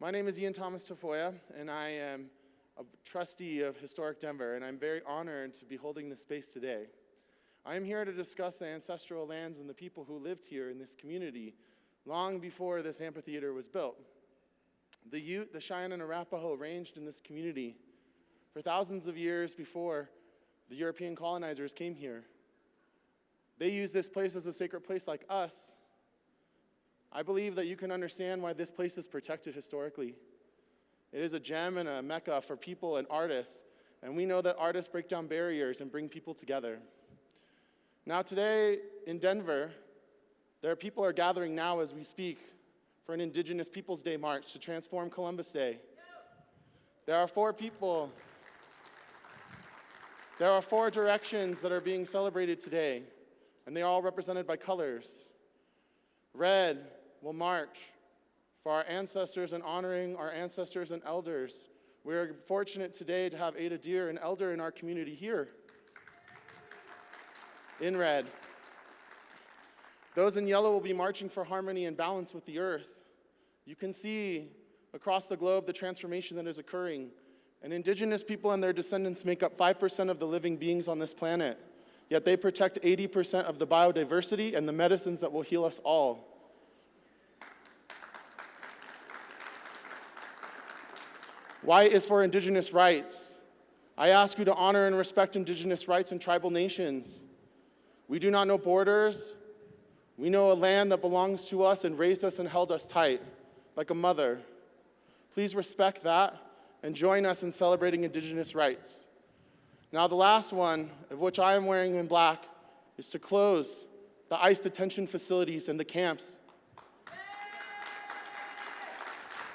My name is Ian Thomas Tafoya, and I am a trustee of Historic Denver, and I'm very honored to be holding this space today. I am here to discuss the ancestral lands and the people who lived here in this community long before this amphitheater was built. The Ute, the Cheyenne, and Arapaho ranged in this community for thousands of years before the European colonizers came here. They used this place as a sacred place like us. I believe that you can understand why this place is protected historically. It is a gem and a mecca for people and artists, and we know that artists break down barriers and bring people together. Now today in Denver, there are people are gathering now as we speak for an Indigenous Peoples Day march to transform Columbus Day. There are four people, there are four directions that are being celebrated today, and they are all represented by colors. Red will march for our ancestors and honoring our ancestors and elders. We are fortunate today to have Ada Deer, an elder in our community here. In red. Those in yellow will be marching for harmony and balance with the earth. You can see across the globe the transformation that is occurring. And indigenous people and their descendants make up 5% of the living beings on this planet. Yet they protect 80% of the biodiversity and the medicines that will heal us all. Y is for indigenous rights. I ask you to honor and respect indigenous rights and tribal nations. We do not know borders. We know a land that belongs to us and raised us and held us tight, like a mother. Please respect that and join us in celebrating indigenous rights. Now the last one, of which I am wearing in black, is to close the ICE detention facilities and the camps.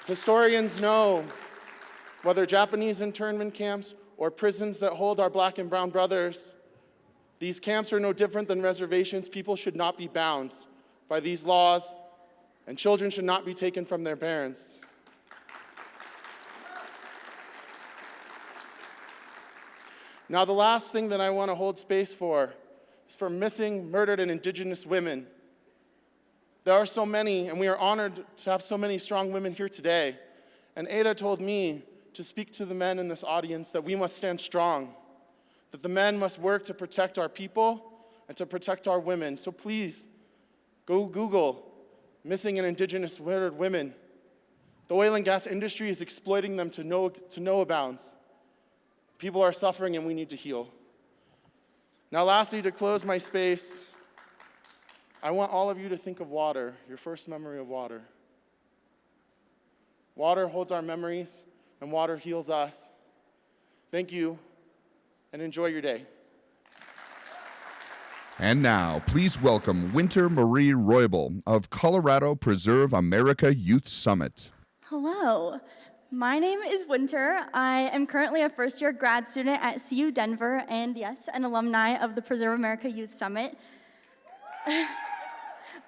Historians know whether Japanese internment camps or prisons that hold our black and brown brothers, these camps are no different than reservations. People should not be bound by these laws, and children should not be taken from their parents. Now, the last thing that I want to hold space for is for missing, murdered, and indigenous women. There are so many, and we are honored to have so many strong women here today. And Ada told me to speak to the men in this audience that we must stand strong, that the men must work to protect our people and to protect our women. So please, go Google missing and indigenous murdered women. The oil and gas industry is exploiting them to no, to no bounds. People are suffering and we need to heal. Now lastly, to close my space, I want all of you to think of water, your first memory of water. Water holds our memories, and water heals us. Thank you, and enjoy your day. And now, please welcome Winter Marie Roybal of Colorado Preserve America Youth Summit. Hello, my name is Winter. I am currently a first year grad student at CU Denver, and yes, an alumni of the Preserve America Youth Summit.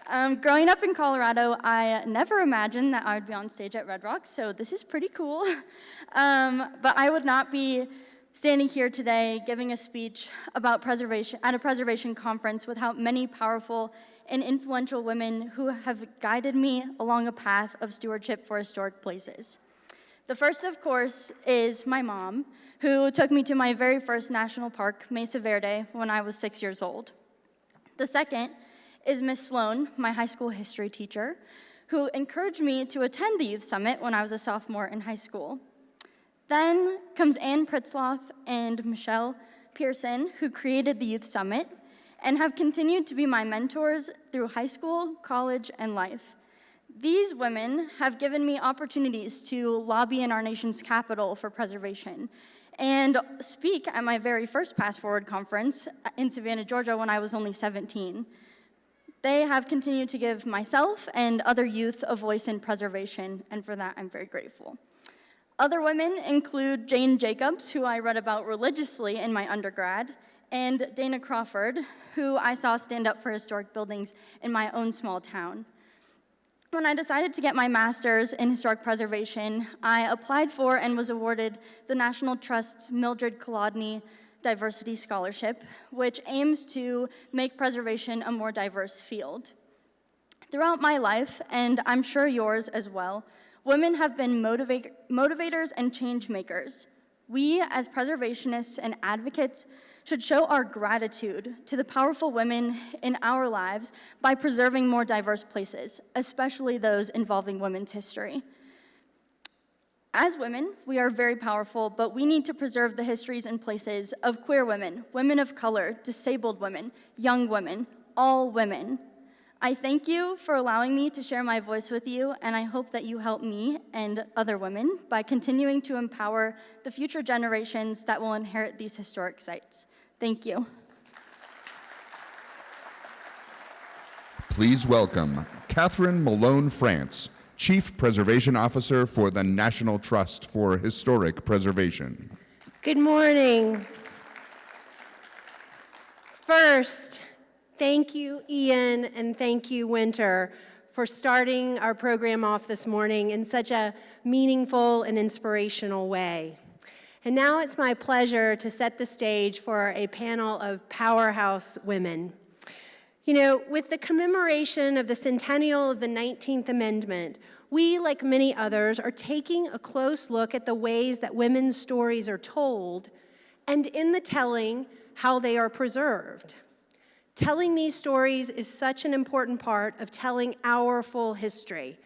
Um, growing up in Colorado, I never imagined that I would be on stage at Red Rocks, so this is pretty cool. um, but I would not be standing here today giving a speech about preservation at a preservation conference without many powerful and influential women who have guided me along a path of stewardship for historic places. The first, of course, is my mom, who took me to my very first national park, Mesa Verde, when I was six years old. The second is Miss Sloan, my high school history teacher, who encouraged me to attend the Youth Summit when I was a sophomore in high school. Then comes Ann Pritzlaff and Michelle Pearson, who created the Youth Summit and have continued to be my mentors through high school, college, and life. These women have given me opportunities to lobby in our nation's capital for preservation and speak at my very first PastForward conference in Savannah, Georgia when I was only 17. They have continued to give myself and other youth a voice in preservation, and for that I'm very grateful. Other women include Jane Jacobs, who I read about religiously in my undergrad, and Dana Crawford, who I saw stand up for historic buildings in my own small town. When I decided to get my master's in historic preservation, I applied for and was awarded the National Trust's Mildred Colodny Diversity Scholarship, which aims to make preservation a more diverse field. Throughout my life, and I'm sure yours as well, Women have been motiva- motivators and change makers. We, as preservationists and advocates, should show our gratitude to the powerful women in our lives by preserving more diverse places, especially those involving women's history. As women, we are very powerful, but we need to preserve the histories and places of queer women, women of color, disabled women, young women, all women. I thank you for allowing me to share my voice with you, and I hope that you help me and other women by continuing to empower the future generations that will inherit these historic sites. Thank you. Please welcome Katherine Malone France, Chief Preservation Officer for the National Trust for Historic Preservation. Good morning. First, thank you, Ian, and thank you, Winter, for starting our program off this morning in such a meaningful and inspirational way. And now it's my pleasure to set the stage for a panel of powerhouse women. You know, with the commemoration of the centennial of the 19th Amendment, we, like many others, are taking a close look at the ways that women's stories are told, and in the telling, how they are preserved. Telling these stories is such an important part of telling our full history.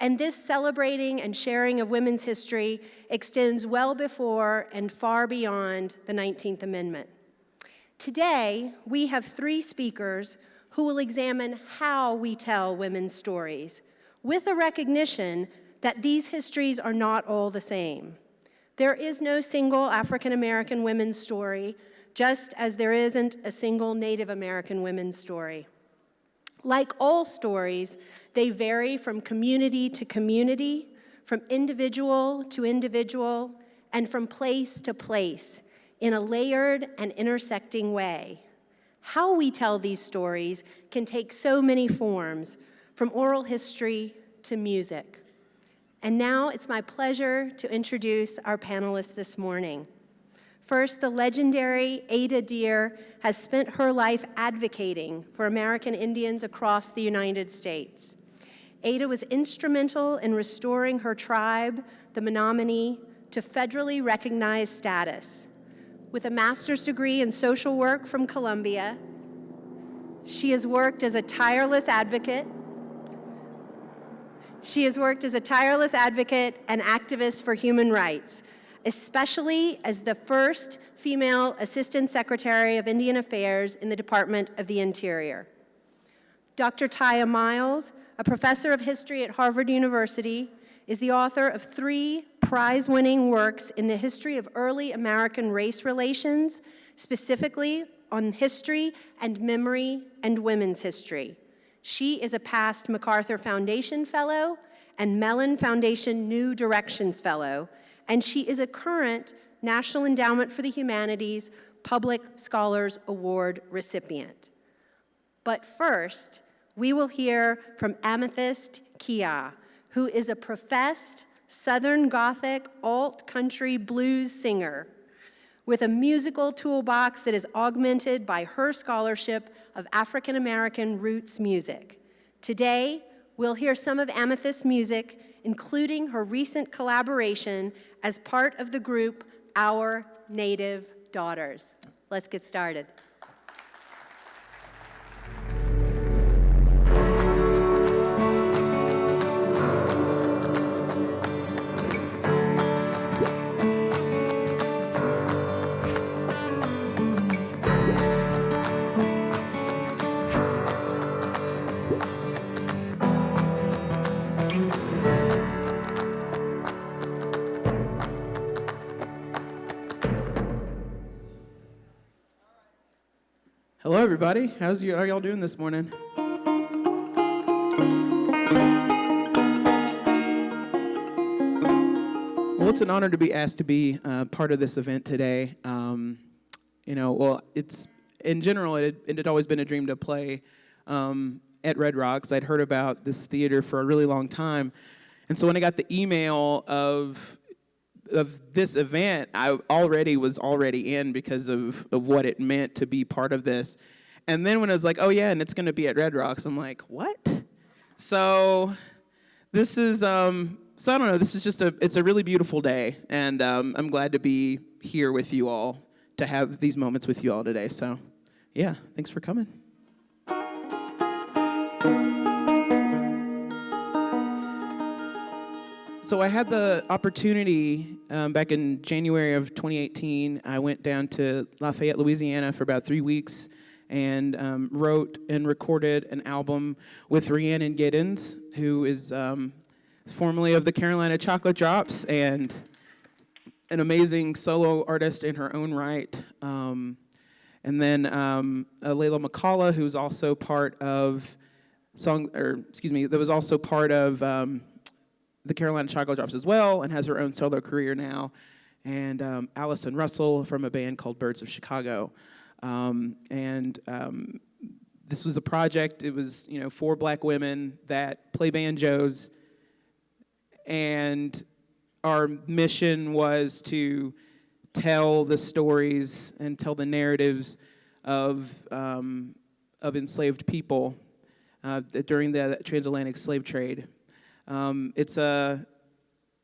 And this celebrating and sharing of women's history extends well before and far beyond the 19th Amendment. Today, we have three speakers who will examine how we tell women's stories, with a recognition that these histories are not all the same. There is no single African American women's story, just as there isn't a single Native American women's story. Like all stories, they vary from community to community, from individual to individual, and from place to place in a layered and intersecting way. How we tell these stories can take so many forms, from oral history to music. And now it's my pleasure to introduce our panelists this morning. First, the legendary Ada Deer has spent her life advocating for American Indians across the United States. Ada was instrumental in restoring her tribe, the Menominee, to federally recognized status. With a master's degree in social work from Columbia, she has worked as a tireless advocate. She has worked as a tireless advocate and activist for human rights, especially as the first female Assistant Secretary of Indian Affairs in the Department of the Interior. Dr. Tiya Miles, a professor of history at Harvard University, is the author of three prize-winning works in the history of early American race relations, specifically on history and memory and women's history. She is a past MacArthur Foundation Fellow and Mellon Foundation New Directions Fellow, and she is a current National Endowment for the Humanities Public Scholars Award recipient. But first, we will hear from Amythyst Kiah, who is a professed Southern Gothic alt country blues singer with a musical toolbox that is augmented by her scholarship of African American roots music. Today, we'll hear some of Amythyst's music, including her recent collaboration as part of the group Our Native Daughters. Let's get started. Everybody. How's you? How y'all doing this morning? Well, it's an honor to be asked to be uh, part of this event today. Um, you know, well, it's in general, it had, it had always been a dream to play um, at Red Rocks. I'd heard about this theater for a really long time, and so when I got the email of of this event, I already was already in because of, of what it meant to be part of this. And then when it was like, oh yeah, and it's gonna be at Red Rocks, I'm like, what? So this is um, so I don't know. This is just a it's a really beautiful day, and um, I'm glad to be here with you all to have these moments with you all today. So, yeah, thanks for coming. So I had the opportunity um, back in January of 2018. I went down to Lafayette, Louisiana for about three weeks and um, wrote and recorded an album with Rhiannon Giddens, who is um, formerly of the Carolina Chocolate Drops and an amazing solo artist in her own right. Um, and then um, uh, Leyla McCalla, who's also part of song, or excuse me, that was also part of um, the Carolina Chocolate Drops as well and has her own solo career now. And um, Allison Russell from a band called Birds of Chicago. Um, and um, this was a project, it was, you know, four black women that play banjos. And our mission was to tell the stories and tell the narratives of, um, of enslaved people uh, during the transatlantic slave trade. Um, it's, a,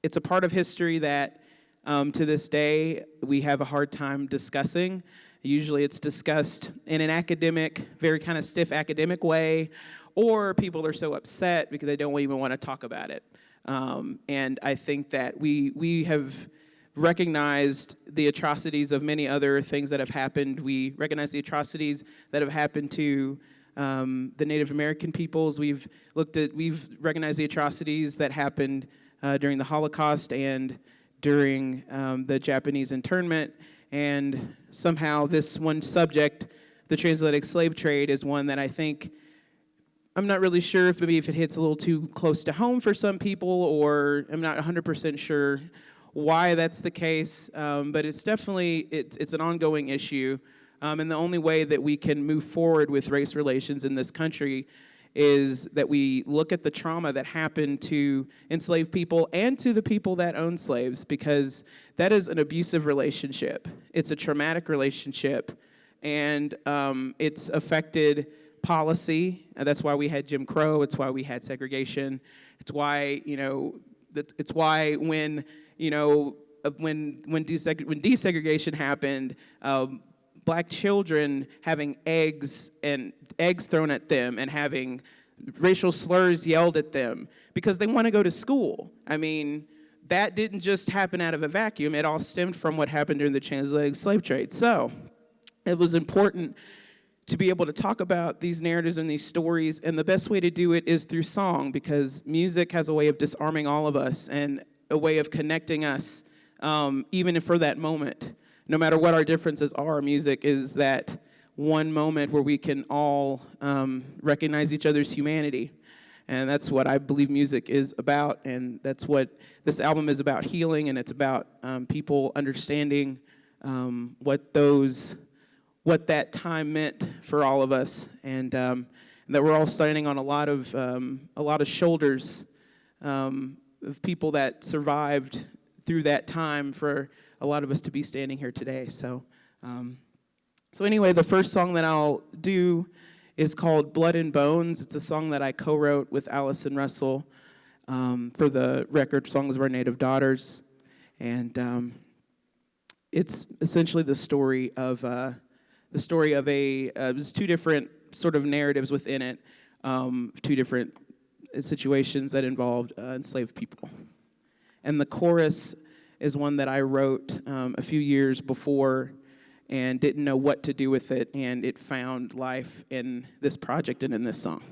it's a part of history that um, to this day we have a hard time discussing. Usually it's discussed in an academic, very kind of stiff academic way, or people are so upset because they don't even want to talk about it. Um, and I think that we, we have recognized the atrocities of many other things that have happened. We recognize the atrocities that have happened to um, the Native American peoples. We've looked at, we've recognized the atrocities that happened uh, during the Holocaust and during um, the Japanese internment. And somehow this one subject, the transatlantic slave trade, is one that I think, I'm not really sure if maybe if it hits a little too close to home for some people, or I'm not 100% sure why that's the case, um, but it's definitely, it's, it's an ongoing issue. Um, and the only way that we can move forward with race relations in this country is that we look at the trauma that happened to enslaved people and to the people that own slaves because that is an abusive relationship. It's a traumatic relationship and um, it's affected policy. And that's why we had Jim Crow. It's why we had segregation. It's why, you know, it's why when, you know, when, when, deseg when desegregation happened, um, black children having eggs and eggs thrown at them and having racial slurs yelled at them because they want to go to school. I mean, that didn't just happen out of a vacuum. It all stemmed from what happened during the transatlantic slave trade. So it was important to be able to talk about these narratives and these stories, and the best way to do it is through song because music has a way of disarming all of us and a way of connecting us, um, even for that moment no matter what our differences are, music is that one moment where we can all um, recognize each other's humanity. And that's what I believe music is about, and that's what this album is about healing, and it's about um, people understanding um, what those, what that time meant for all of us, and, um, and that we're all standing on a lot of, um, a lot of shoulders um, of people that survived through that time for a lot of us to be standing here today. So, um, so anyway, the first song that I'll do is called Blood and Bones. It's a song that I co-wrote with Allison Russell um, for the record Songs of Our Native Daughters. And um, it's essentially the story of, uh, the story of a, uh, there's two different sort of narratives within it, um, two different situations that involved uh, enslaved people. And the chorus is one that I wrote um, a few years before and didn't know what to do with it, and it found life in this project and in this song.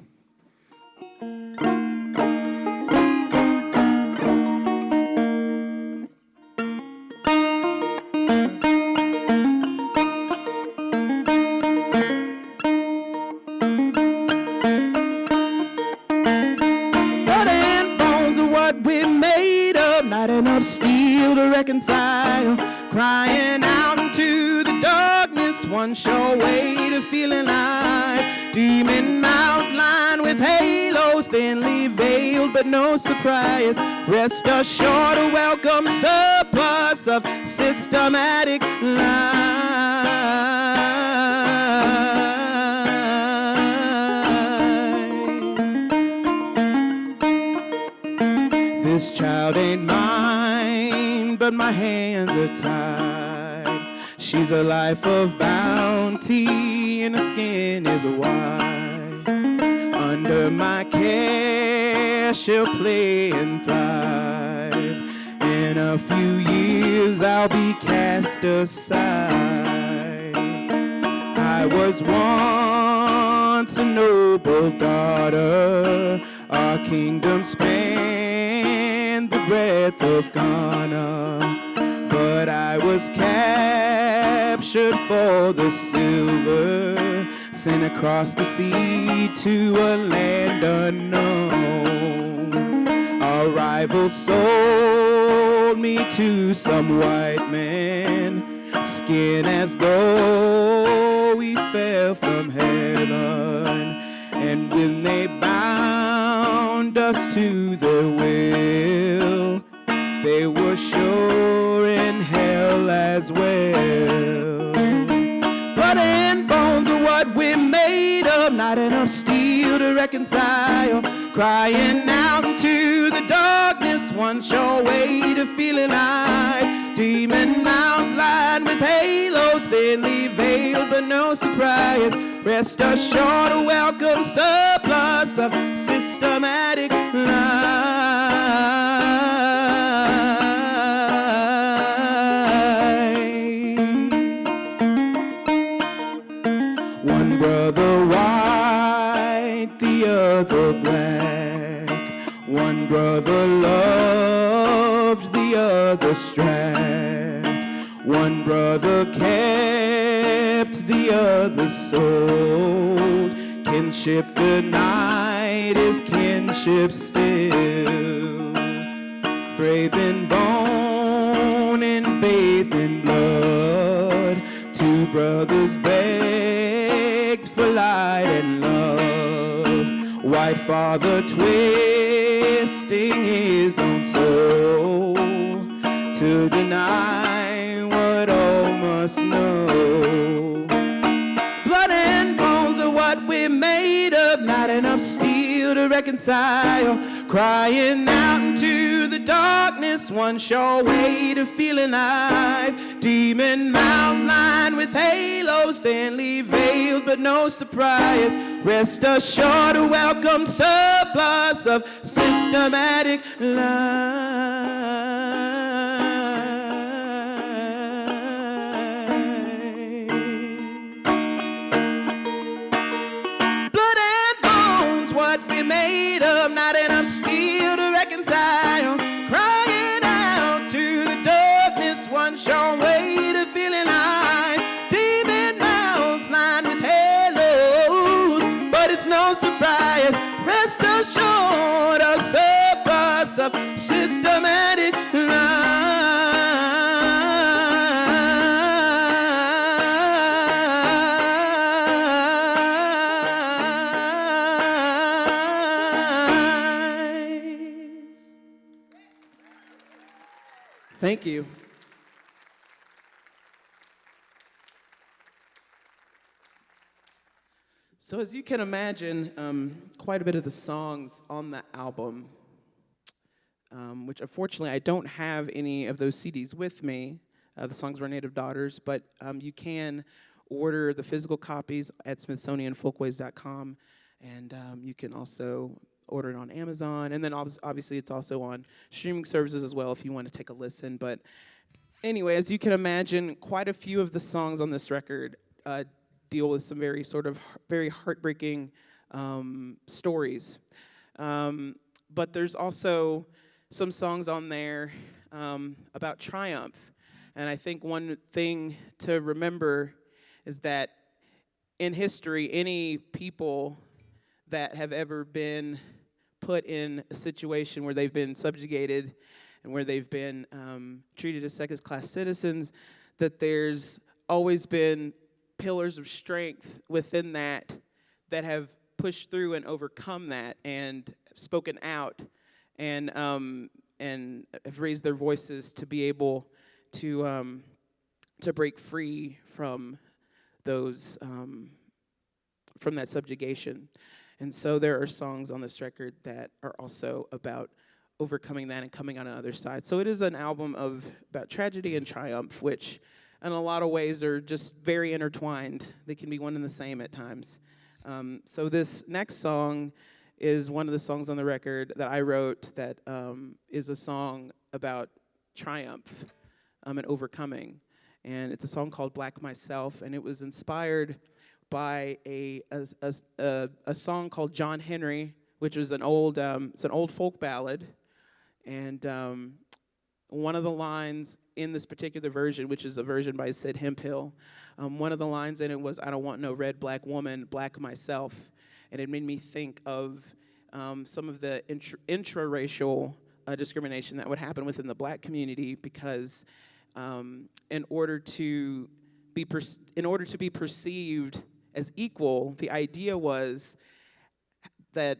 No surprise. Rest assured, a welcome surplus of systematic lies. This child ain't mine, but my hands are tied. She's a life of bounty, and her skin is white. Under my care, she'll play and thrive. In a few years, I'll be cast aside. I was once a noble daughter. Our kingdom spanned the breadth of Ghana. But I was captured for the silver, sent across the sea to a land unknown. Our rival sold me to some white man, skin as though we fell from heaven. And when they bound us to their will, they were sure in hell as well. Steel to reconcile. Crying out into the darkness, one sure way to feel alive. Demon mouths lined with halos, thinly veiled, but no surprise. Rest assured, a welcome surplus of systematic lies. One brother loved, the other strand. One brother kept, the other sold. Kinship denied is kinship still. Brave in bone and bathed in blood. Two brothers begged for light and love. White father his own soul to deny what all must know. Blood and bones are what we're made of, not enough steel to reconcile. Crying out into the darkness, one sure way to feel alive. Demon mouths lined with halos, thinly veiled, but no surprise. Rest assured, a welcome surplus of systematic lies. Thank you. So, as you can imagine, um, quite a bit of the songs on the album, um, which unfortunately I don't have any of those CDs with me. Uh, the songs were Native Daughters, but um, you can order the physical copies at SmithsonianFolkways.com, and um, you can also order it on Amazon. And then obvi- obviously it's also on streaming services as well if you want to take a listen. But anyway, as you can imagine, quite a few of the songs on this record uh, deal with some very sort of very heartbreaking um, stories. Um, but there's also some songs on there um, about triumph. And I think one thing to remember is that in history, any people that have ever been put in a situation where they've been subjugated and where they've been um, treated as second class citizens, that there's always been pillars of strength within that that have pushed through and overcome that and spoken out and um, and have raised their voices to be able to um, to break free from those um, from that subjugation. And so there are songs on this record that are also about overcoming that and coming on the other side. So it is an album of about tragedy and triumph, which in a lot of ways are just very intertwined. They can be one and the same at times. Um, so this next song is one of the songs on the record that I wrote that um, is a song about triumph um, and overcoming. And it's a song called Black Myself, and it was inspired by a, a, a, a song called John Henry, which is an old, um, it's an old folk ballad. And um, one of the lines in this particular version, which is a version by Sid Hemphill, um, one of the lines in it was, I don't want no red black woman, black myself. And it made me think of um, some of the intra- intra-racial uh, discrimination that would happen within the black community because um, in order to be in order to be perceived as equal, the idea was that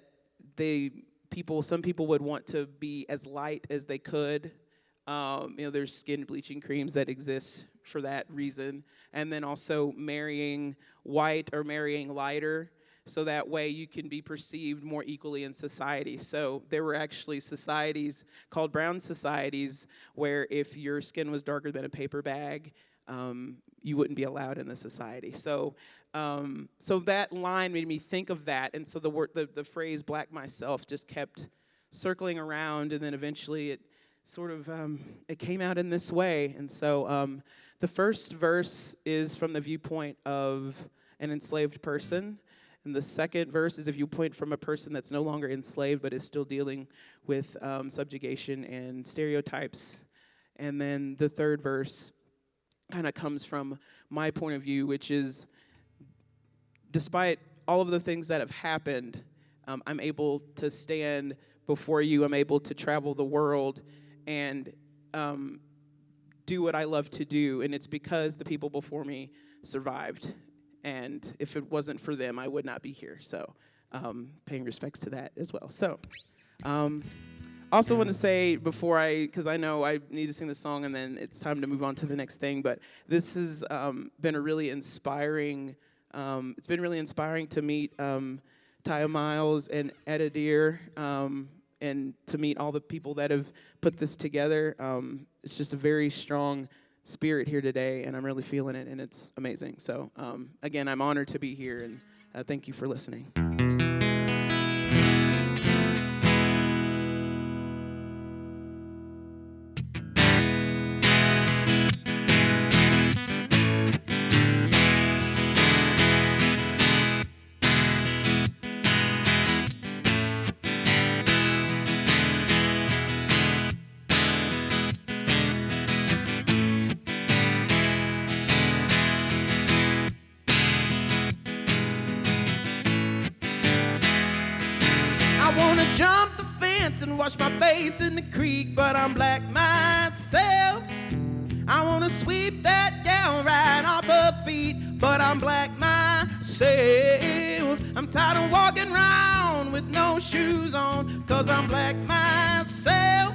they people some people would want to be as light as they could. Um, you know, there's skin bleaching creams that exist for that reason, and then also marrying white or marrying lighter so that way you can be perceived more equally in society. So there were actually societies called brown societies where if your skin was darker than a paper bag, um, you wouldn't be allowed in the society. So, um, so that line made me think of that, and so the word, the, the phrase "black myself" just kept circling around, and then eventually it sort of um, it came out in this way. And so um, the first verse is from the viewpoint of an enslaved person. And the second verse is if you point from a person that's no longer enslaved but is still dealing with um, subjugation and stereotypes. And then the third verse kind of comes from my point of view, which is despite all of the things that have happened, um, I'm able to stand before you. I'm able to travel the world and um, do what I love to do. And it's because the people before me survived. And if it wasn't for them, I would not be here. So, um, paying respects to that as well. So, um, also want to say before I, because I know I need to sing the song and then it's time to move on to the next thing, but this has um, been a really inspiring, um, it's been really inspiring to meet um, Tiya Miles and Ada Deer um, and to meet all the people that have put this together. Um, it's just a very strong spirit here today, and I'm really feeling it, and it's amazing. So, um, again, I'm honored to be here, and uh, thank you for listening. And wash my face in the creek, but I'm black myself. I wanna sweep that gal right off her feet, but I'm black myself. I'm tired of walking around with no shoes on, cause I'm black myself.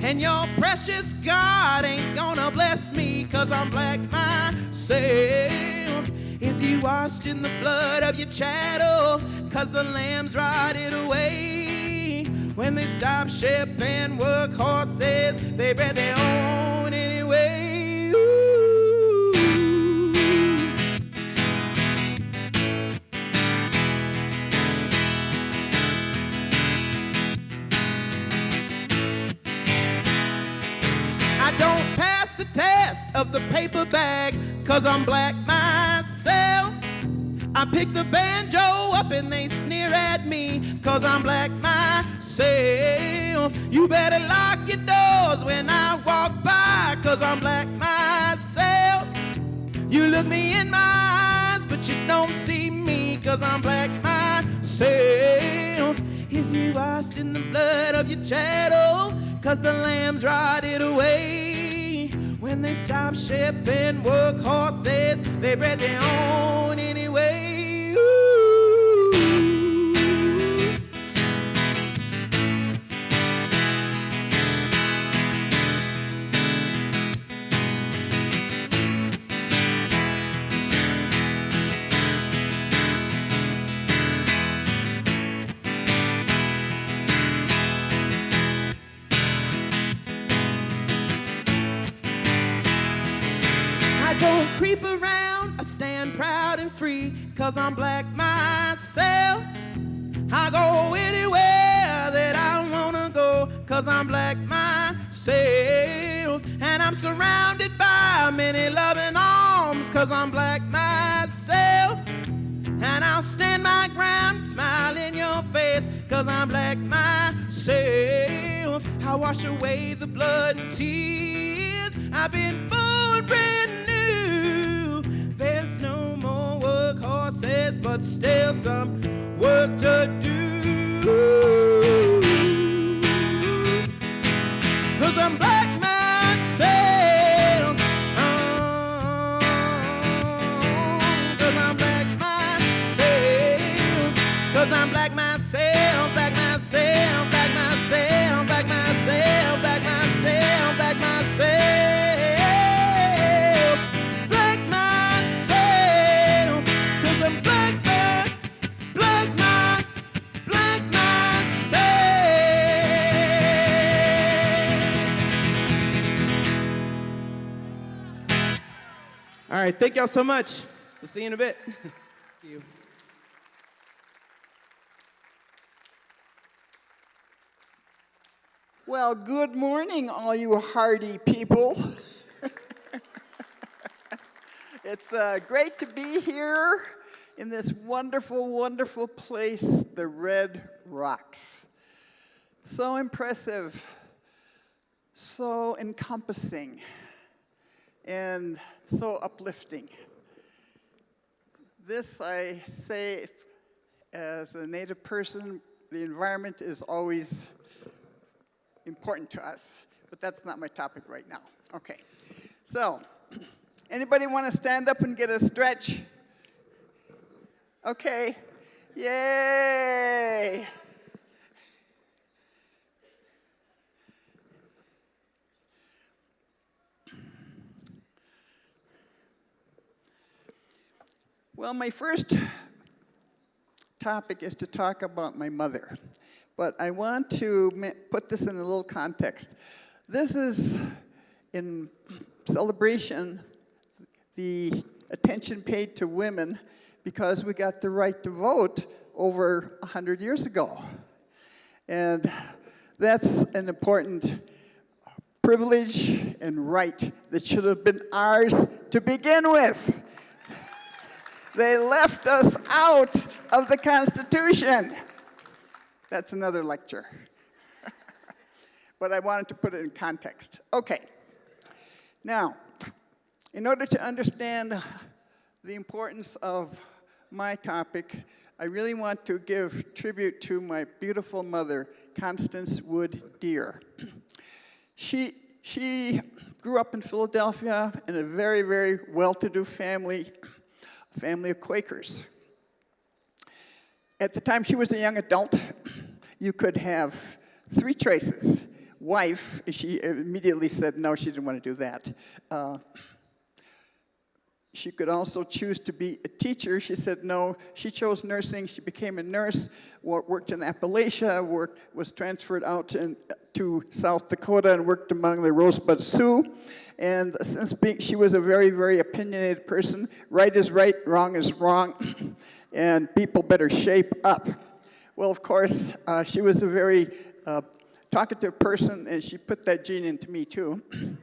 And your precious God ain't gonna bless me, cause I'm black myself. Is he washed in the blood of your chattel? Cause the lambs rotted away. When they stop shipping work horses, they bred their own anyway. Ooh. I don't pass the test of the paper bag, cause I'm black myself. I pick the banjo up and they sneer at me, cause I'm black myself. You better lock your doors when I walk by, cause I'm black myself. You look me in my eyes, but you don't see me, cause I'm black myself. Is he washed in the blood of your chattel? Cause the lambs rotted away. When they stopped shipping work horses, they bred their own anyway. Ooh. Cause I'm black myself. I go anywhere that I wanna go, cause I'm black myself. And I'm surrounded by many loving arms, cause I'm black myself. And I'll stand my ground, smile in your face, cause I'm black myself. I wash away the blood and tears. I've been born brand new. There's no more workhorses, but still some work to do. Cause I'm black myself. Right, thank y'all so much. We'll see you in a bit. You. Well, good morning, all you hardy people. it's uh, great to be here in this wonderful, wonderful place, the Red Rocks. So impressive, so encompassing, and so uplifting. This, I say, as a Native person, the environment is always important to us, but that's not my topic right now. Okay, so anybody want to stand up and get a stretch? Okay, yay! Well, my first topic is to talk about my mother. But I want to put this in a little context. This is in celebration the attention paid to women because we got the right to vote over 100 years ago. And that's an important privilege and right that should have been ours to begin with. They left us out of the Constitution. That's another lecture. but I wanted to put it in context. Okay. Now, in order to understand the importance of my topic, I really want to give tribute to my beautiful mother, Constance Wood Deer. she, she grew up in Philadelphia in a very, very well-to-do family, family of Quakers. At the time she was a young adult, you could have three choices. Wife, she immediately said no, she didn't want to do that. Uh, she could also choose to be a teacher. She said no. She chose nursing. She became a nurse, worked in Appalachia, worked, was transferred out in, to South Dakota and worked among the Rosebud Sioux. And since being, she was a very, very opinionated person, right is right, wrong is wrong, and people better shape up. Well, of course, uh, she was a very uh, talkative person, and she put that gene into me too.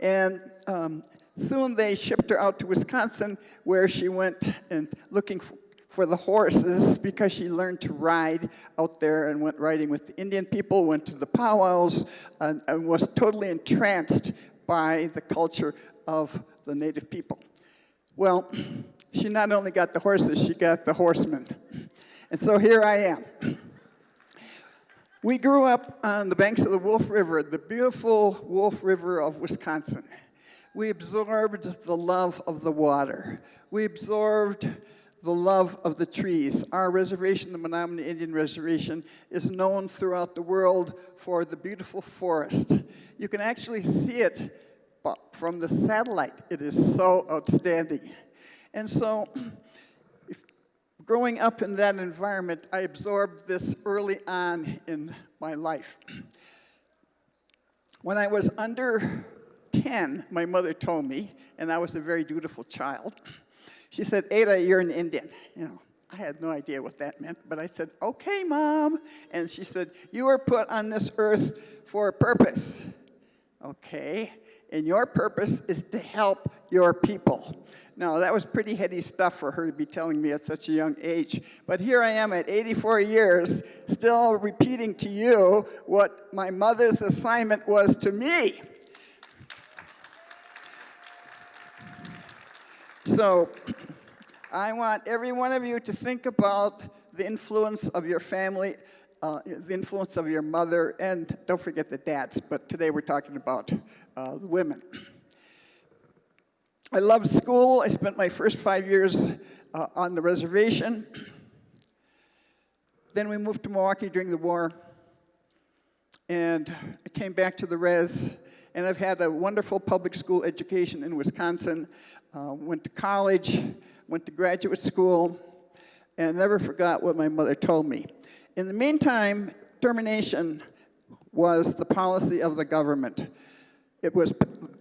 And um, soon they shipped her out to Wisconsin, where she went and looking for, for the horses because she learned to ride out there and went riding with the Indian people, went to the powwows, and, and was totally entranced by the culture of the native people. Well, she not only got the horses, she got the horsemen. And so here I am. We grew up on the banks of the Wolf River, the beautiful Wolf River of Wisconsin. We absorbed the love of the water. We absorbed the love of the trees. Our reservation, the Menominee Indian Reservation, is known throughout the world for the beautiful forest. You can actually see it from the satellite. It is so outstanding. And so, growing up in that environment, I absorbed this early on in my life. When I was under 10, my mother told me, and I was a very dutiful child, she said, Ada, you're an Indian. You know, I had no idea what that meant, but I said, okay, mom. And she said, you were put on this earth for a purpose. Okay, and your purpose is to help your people. Now, that was pretty heady stuff for her to be telling me at such a young age. But here I am at 84 years, still repeating to you what my mother's assignment was to me. So, I want every one of you to think about the influence of your family, uh, the influence of your mother, and don't forget the dads, but today we're talking about uh, women. I loved school. I spent my first five years uh, on the reservation. Then we moved to Milwaukee during the war, and I came back to the res, and I've had a wonderful public school education in Wisconsin. Uh, went to college, went to graduate school, and never forgot what my mother told me. In the meantime, termination was the policy of the government. It was,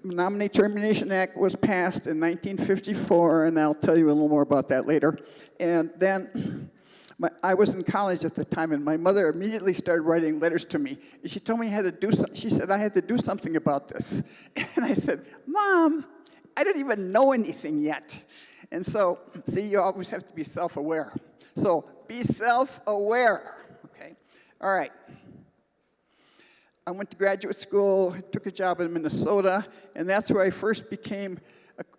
Menominee Termination Act was passed in 1954, and I'll tell you a little more about that later. And then my, I was in college at the time, and my mother immediately started writing letters to me. And she told me I had to do. She said I had to do something about this. And I said, Mom, I didn't even know anything yet. And so, see, you always have to be self-aware. So, be self-aware, okay? All right. I went to graduate school, took a job in Minnesota, and that's where I first became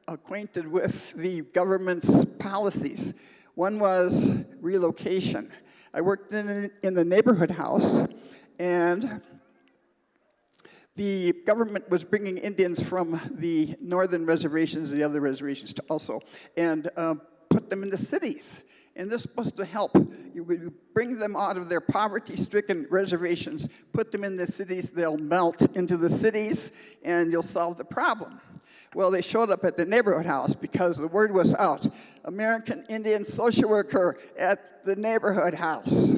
acquainted with the government's policies. One was relocation. I worked in, in the neighborhood house, and the government was bringing Indians from the northern reservations, the other reservations to also, and uh, put them in the cities. And this was to help. You would bring them out of their poverty-stricken reservations, put them in the cities, they'll melt into the cities, and you'll solve the problem. Well, they showed up at the neighborhood house because the word was out. American Indian social worker at the neighborhood house.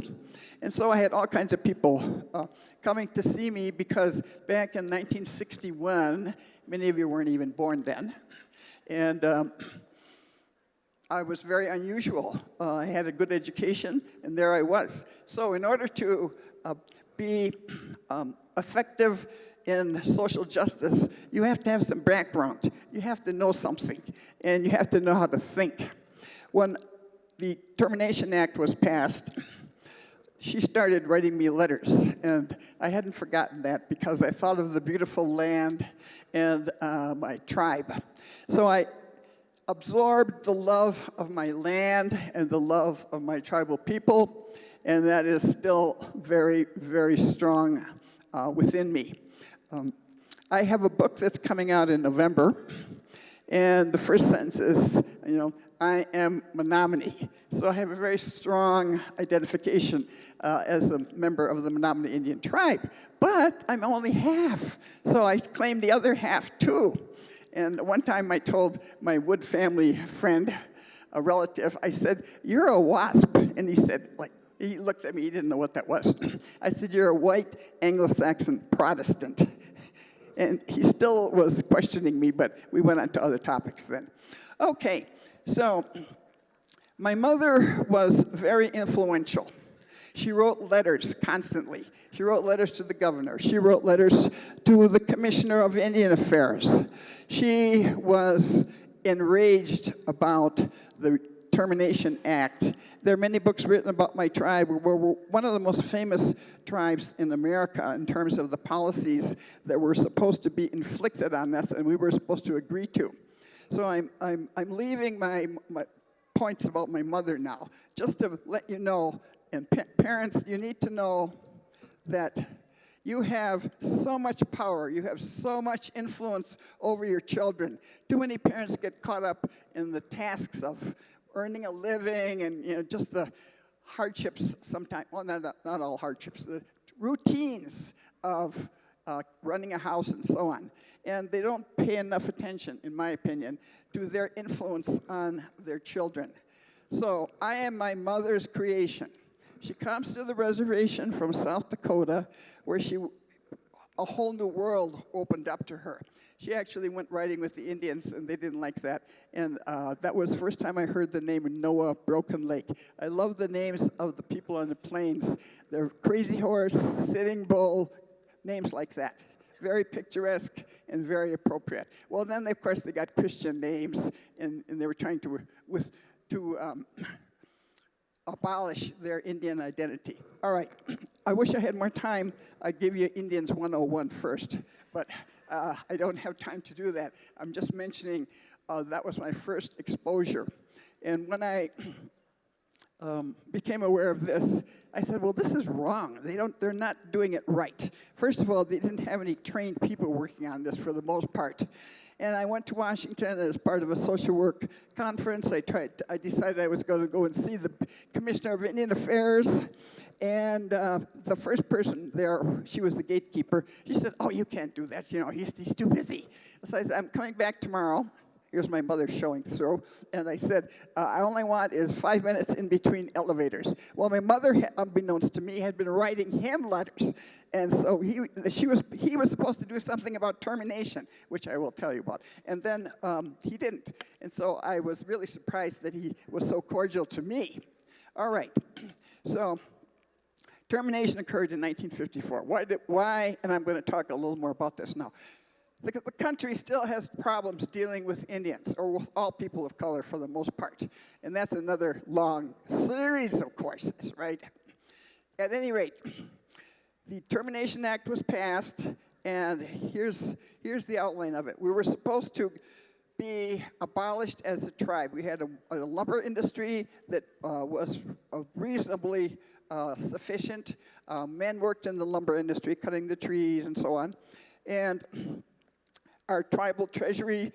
And so I had all kinds of people uh, coming to see me because back in 1961, many of you weren't even born then, and um, I was very unusual. Uh, I had a good education, and there I was. So in order to uh, be um, effective in social justice, you have to have some background. You have to know something, and you have to know how to think. When the Termination Act was passed, she started writing me letters, and I hadn't forgotten that because I thought of the beautiful land and uh, my tribe. So I absorbed the love of my land and the love of my tribal people, and that is still very, very strong uh, within me. Um, I have a book that's coming out in November, and the first sentence is, you know, I am Menominee. So I have a very strong identification uh, as a member of the Menominee Indian tribe. But I'm only half, so I claim the other half too. And one time I told my Wood family friend, a relative, I said, you're a WASP. And he said, like, he looked at me, he didn't know what that was. I said, you're a white Anglo-Saxon Protestant. And he still was questioning me, but we went on to other topics then. Okay, so, my mother was very influential. She wrote letters constantly. She wrote letters to the governor. She wrote letters to the commissioner of Indian Affairs. She was enraged about the Termination Act. There are many books written about my tribe. We're, we're one of the most famous tribes in America in terms of the policies that were supposed to be inflicted on us and we were supposed to agree to. So I'm, I'm, I'm leaving my, my points about my mother now, just to let you know, and pa parents, you need to know that you have so much power, you have so much influence over your children. Too many parents get caught up in the tasks of earning a living and you know, just the hardships sometimes, well, not, not all hardships, the routines of uh, running a house and so on. And they don't pay enough attention, in my opinion, to their influence on their children. So I am my mother's creation. She comes to the reservation from South Dakota, where she a whole new world opened up to her. She actually went riding with the Indians, and they didn't like that. And uh, that was the first time I heard the name Noah Broken Lake. I love the names of the people on the plains. They're Crazy Horse, Sitting Bull, names like that. Very picturesque and very appropriate. Well, then, of course, they got Christian names, and, and they were trying to, with, to um, abolish their Indian identity. All right, I wish I had more time. I'd give you Indians 101 first, but uh, I don't have time to do that. I'm just mentioning uh, that was my first exposure. And when I um, became aware of this, I said, well, this is wrong. They don't, they're not doing it right. First of all, they didn't have any trained people working on this for the most part. And I went to Washington as part of a social work conference. I tried, I decided I was going to go and see the Commissioner of Indian Affairs. And uh, the first person there, she was the gatekeeper. She said, "Oh, you can't do that. You know, he's, he's too busy." So I said, "I'm coming back tomorrow." Here's my mother showing through. And I said, uh, I only want is five minutes in between elevators. Well, my mother, unbeknownst to me, had been writing him letters. And so he, she was, he was supposed to do something about termination, which I will tell you about. And then um, he didn't. And so I was really surprised that he was so cordial to me. All right. So termination occurred in 1954. Why, did, why? And I'm going to talk a little more about this now the, the country still has problems dealing with Indians, or with all people of color for the most part. And that's another long series of courses, right? At any rate, the Termination Act was passed, and here's, here's the outline of it. We were supposed to be abolished as a tribe. We had a, a lumber industry that uh, was uh, reasonably uh, sufficient. Uh, men worked in the lumber industry, cutting the trees and so on. And our tribal treasury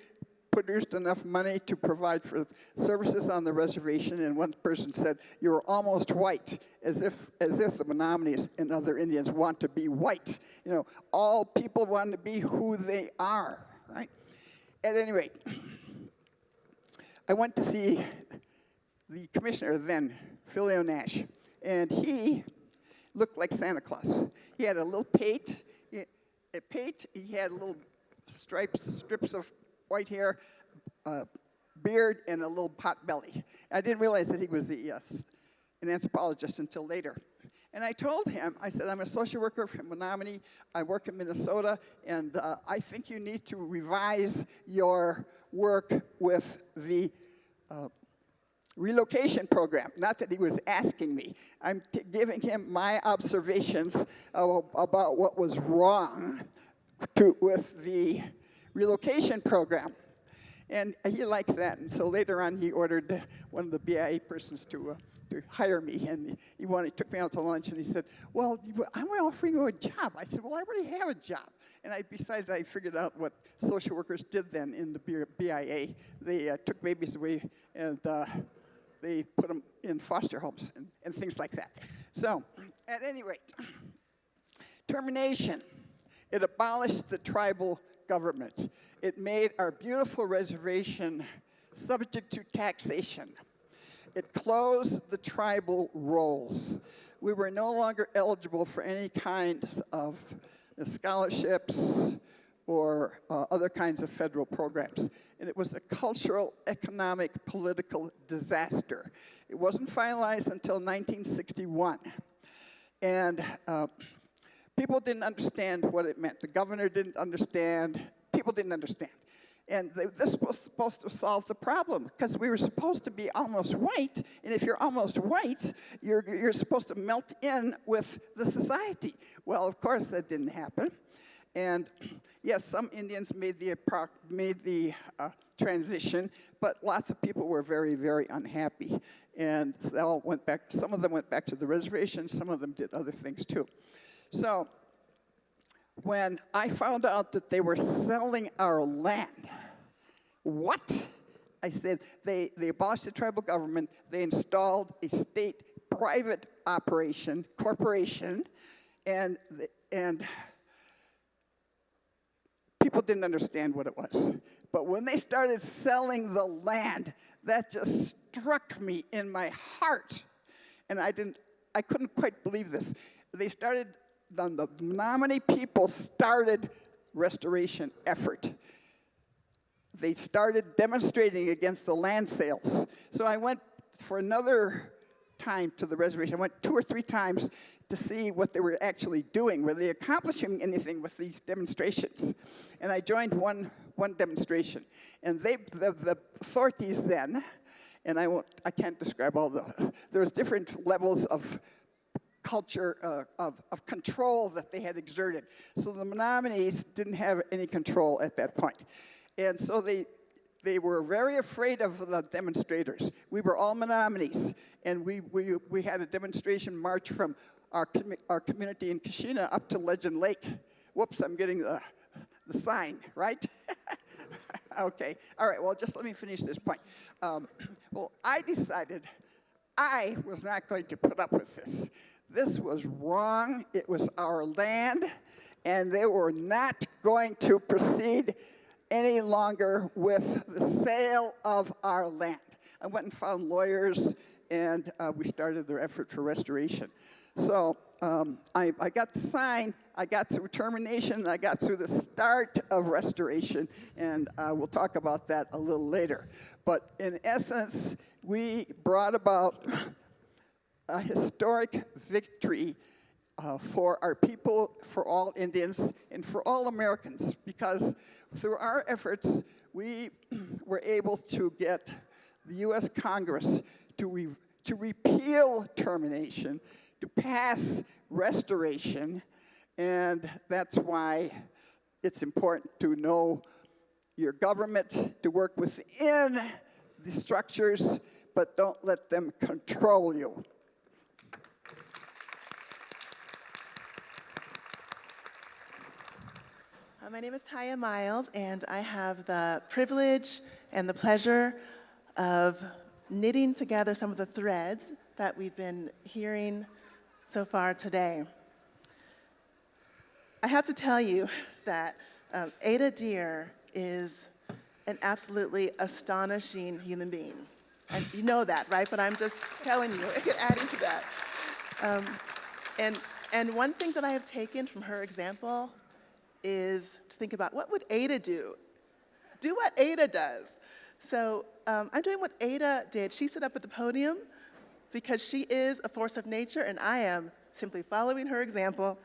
produced enough money to provide for services on the reservation, and one person said, you're almost white, as if, as if the Menominees and other Indians want to be white. You know, all people want to be who they are, right? At any rate, I went to see the commissioner then, Philleo Nash, and he looked like Santa Claus. He had a little pate, a pate, he had a little stripes, strips of white hair, uh, beard, and a little pot belly. I didn't realize that he was a, uh, an anthropologist until later. And I told him, I said, I'm a social worker from Menominee. I work in Minnesota, and uh, I think you need to revise your work with the uh, relocation program. Not that he was asking me. I'm giving him my observations about what was wrong to, with the relocation program. And he liked that. And so later on, he ordered one of the BIA persons to, uh, to hire me. And he wanted, took me out to lunch and he said, well, I'm offering you a job. I said, well, I already have a job. And I, besides, I figured out what social workers did then in the BIA. They uh, took babies away and uh, they put them in foster homes and, and things like that. So, at any rate, termination. It abolished the tribal government. It made our beautiful reservation subject to taxation. It closed the tribal rolls. We were no longer eligible for any kinds of scholarships or uh, other kinds of federal programs. And it was a cultural, economic, political disaster. It wasn't finalized until 1961. And uh, People didn't understand what it meant. The governor didn't understand. People didn't understand. And they, this was supposed to solve the problem because we were supposed to be almost white. And if you're almost white, you're, you're supposed to melt in with the society. Well, of course, that didn't happen. And yes, some Indians made the, made the uh, transition, but lots of people were very, very unhappy. And they all went back, some of them went back to the reservation, some of them did other things too. So when I found out that they were selling our land, what? I said, they, they abolished the tribal government, they installed a state private operation, corporation, and, and people didn't understand what it was. But when they started selling the land, that just struck me in my heart. And I didn't, I couldn't quite believe this. They started the, the Menominee people started restoration effort. They started demonstrating against the land sales. So I went for another time to the reservation. I went two or three times to see what they were actually doing. Were they accomplishing anything with these demonstrations? And I joined one, one demonstration. And they, the, the authorities then, and I, won't, I can't describe all the, there's different levels of culture uh, of, of control that they had exerted. So the Menominees didn't have any control at that point. And so they, they were very afraid of the demonstrators. We were all Menominees, and we, we, we had a demonstration march from our, commu- our community in Keshena up to Legend Lake. Whoops, I'm getting the, the sign, right? okay, all right, well, just let me finish this point. Um, well, I decided I was not going to put up with this. This was wrong. It was our land, and they were not going to proceed any longer with the sale of our land. I went and found lawyers, and uh, we started their effort for restoration. So um, I, I got the sign, I got through termination, I got through the start of restoration, and uh, we'll talk about that a little later. But in essence, we brought about a historic victory uh, for our people, for all Indians, and for all Americans, because through our efforts, we were able to get the US Congress to, re to repeal termination, to pass restoration, and that's why it's important to know your government, to work within the structures, but don't let them control you. My name is Tiya Miles, and I have the privilege and the pleasure of knitting together some of the threads that we've been hearing so far today. I have to tell you that um, Ada Deer is an absolutely astonishing human being. And you know that, right? But I'm just telling you, adding to that. Um, and, and one thing that I have taken from her example is to think about what would Ada do? Do what Ada does. So um, I'm doing what Ada did. She stood up at the podium because she is a force of nature, and I am simply following her example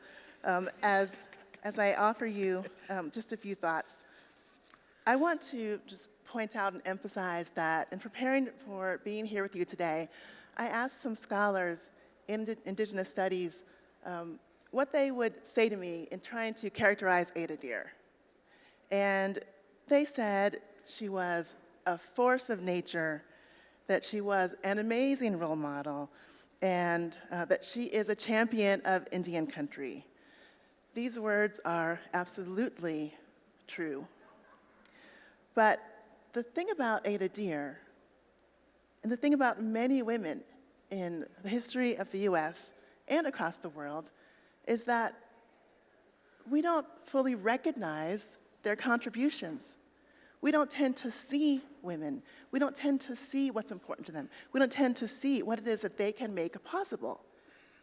um, as, as I offer you um, just a few thoughts. I want to just point out and emphasize that in preparing for being here with you today, I asked some scholars in indigenous studies um, what they would say to me in trying to characterize Ada Deer. And they said she was a force of nature, that she was an amazing role model, and uh, that she is a champion of Indian country. These words are absolutely true. But the thing about Ada Deer, and the thing about many women in the history of the US and across the world, is that we don't fully recognize their contributions. We don't tend to see women. We don't tend to see what's important to them. We don't tend to see what it is that they can make possible.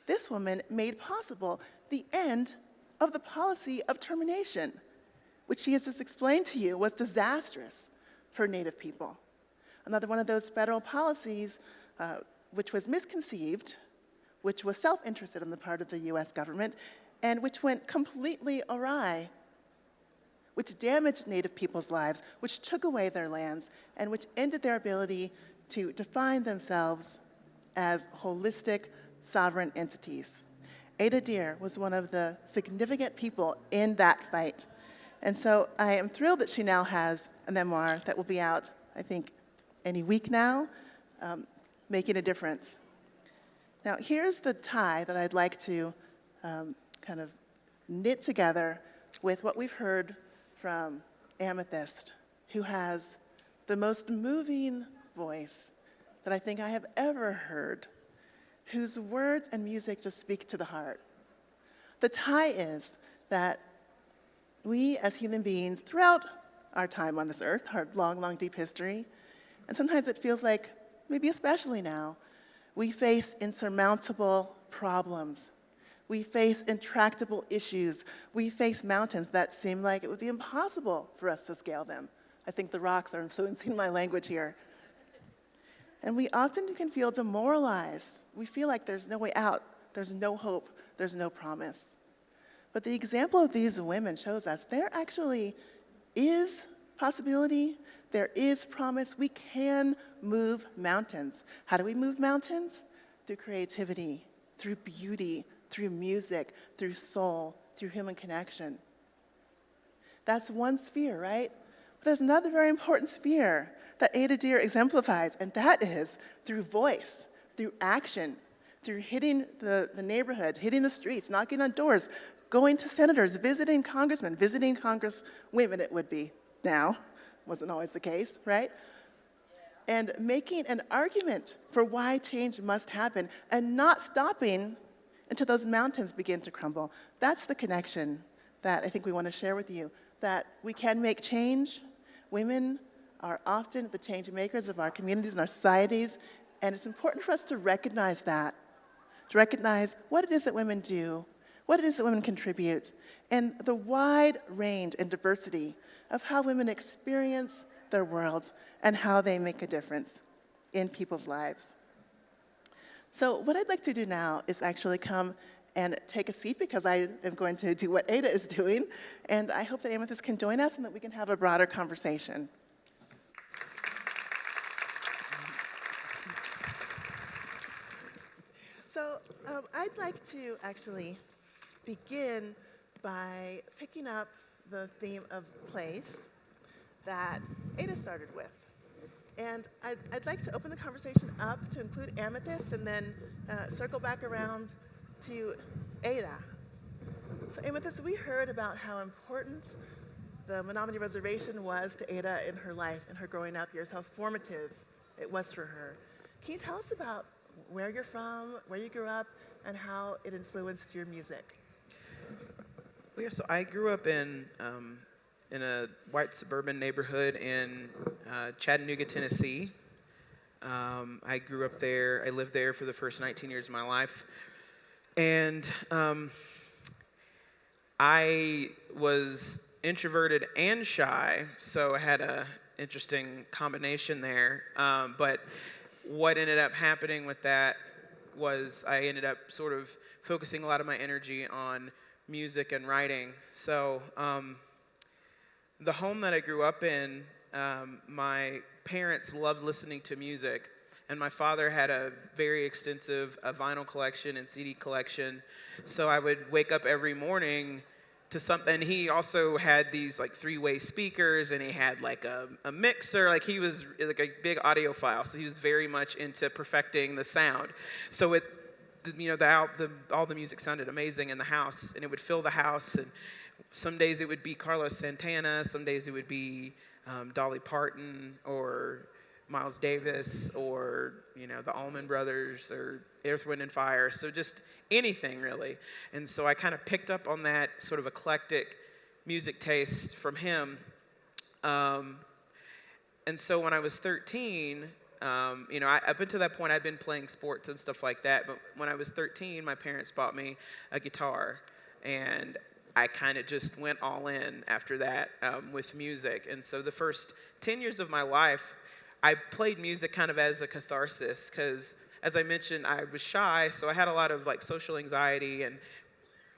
This woman made possible the end of the policy of termination, which she has just explained to you was disastrous for Native people. Another one of those federal policies uh, which was misconceived which was self-interested on the part of the US government, and which went completely awry, which damaged Native people's lives, which took away their lands, and which ended their ability to define themselves as holistic, sovereign entities. Ada Deer was one of the significant people in that fight. And so I am thrilled that she now has a memoir that will be out, I think, any week now, um, making a difference. Now, here's the tie that I'd like to um, kind of knit together with what we've heard from Amythyst, who has the most moving voice that I think I have ever heard, whose words and music just speak to the heart. The tie is that we as human beings, throughout our time on this earth, our long, long, deep history, and sometimes it feels like, maybe especially now, we face insurmountable problems. We face intractable issues. We face mountains that seem like it would be impossible for us to scale them. I think the rocks are influencing my language here. And we often can feel demoralized. We feel like there's no way out, there's no hope, there's no promise. But the example of these women shows us there actually is possibility, there is promise. We can move mountains. How do we move mountains? Through creativity, through beauty, through music, through soul, through human connection. That's one sphere, right? But there's another very important sphere that Ada Deer exemplifies, and that is through voice, through action, through hitting the, the neighborhoods, hitting the streets, knocking on doors, going to senators, visiting congressmen, visiting congresswomen, it would be now, wasn't always the case, right? And making an argument for why change must happen and not stopping until those mountains begin to crumble. That's the connection that I think we want to share with you, that we can make change. Women are often the change makers of our communities and our societies, and it's important for us to recognize that, to recognize what it is that women do, what it is that women contribute, and the wide range and diversity of how women experience their worlds and how they make a difference in people's lives. So what I'd like to do now is actually come and take a seat because I am going to do what Ada is doing. And I hope that Amythyst can join us and that we can have a broader conversation. So um, I'd like to actually begin by picking up the theme of place that Ada started with. And I'd, I'd, like to open the conversation up to include Amythyst and then uh, circle back around to Ada. So Amythyst, we heard about how important the Menominee Reservation was to Ada in her life and her growing up years, how formative it was for her. Can you tell us about where you're from, where you grew up, and how it influenced your music? Yeah, so I grew up in um, in a white suburban neighborhood in uh, Chattanooga, Tennessee. Um, I grew up there. I lived there for the first 19 years of my life. And um, I was introverted and shy, so I had a interesting combination there. Um, but what ended up happening with that was I ended up sort of focusing a lot of my energy on music and writing. So um, the home that I grew up in, um, my parents loved listening to music, and my father had a very extensive uh, vinyl collection and CD collection. So I would wake up every morning to something. He also had these like three-way speakers, and he had like a, a mixer. Like he was like a big audiophile, so he was very much into perfecting the sound. So it you know, the, the, all the music sounded amazing in the house, and it would fill the house. And some days it would be Carlos Santana, some days it would be um, Dolly Parton or Miles Davis or you know the Allman Brothers or Earth, Wind and Fire. So just anything really. And so I kind of picked up on that sort of eclectic music taste from him. Um, and so when I was 13, um, you know, I, up until that point, I'd been playing sports and stuff like that. But when I was 13, my parents bought me a guitar, and I kind of just went all in after that um, with music. And so the first 10 years of my life, I played music kind of as a catharsis because, as I mentioned, I was shy, so I had a lot of like social anxiety and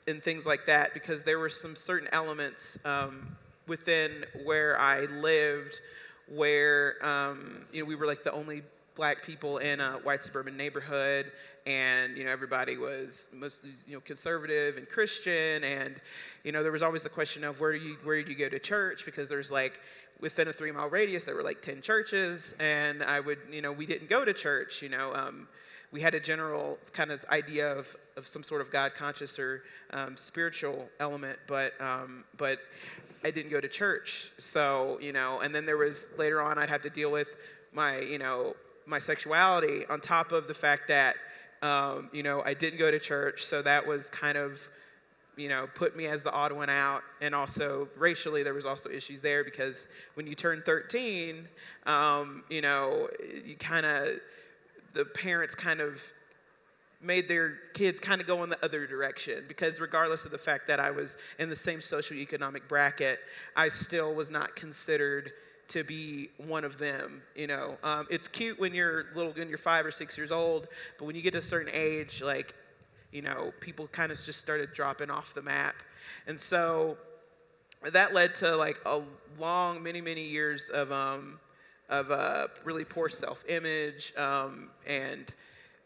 and things like that because there were some certain elements um, within where I lived where um, you know we were like the only black people in a white suburban neighborhood and you know everybody was mostly you know conservative and christian and you know there was always the question of where do you where do you go to church? Because there's like within a three mile radius there were like 10 churches and i would you know we didn't go to church you know um, we had a general kind of idea of, of some sort of god conscious or um, spiritual element but um, but I didn't go to church. So, you know, and then there was later on I'd have to deal with my, you know, my sexuality on top of the fact that, um, you know, I didn't go to church. So that was kind of, you know, put me as the odd one out. And also racially, there was also issues there because when you turn 13, um, you know, you kind of, the parents kind of made their kids kind of go in the other direction because regardless of the fact that I was in the same socioeconomic bracket, I still was not considered to be one of them. You know, um, it's cute when you're little, when you're five or six years old, but when you get to a certain age, like, you know, people kind of just started dropping off the map, and so that led to like a long, many, many years of um, of uh, really poor self-image um, and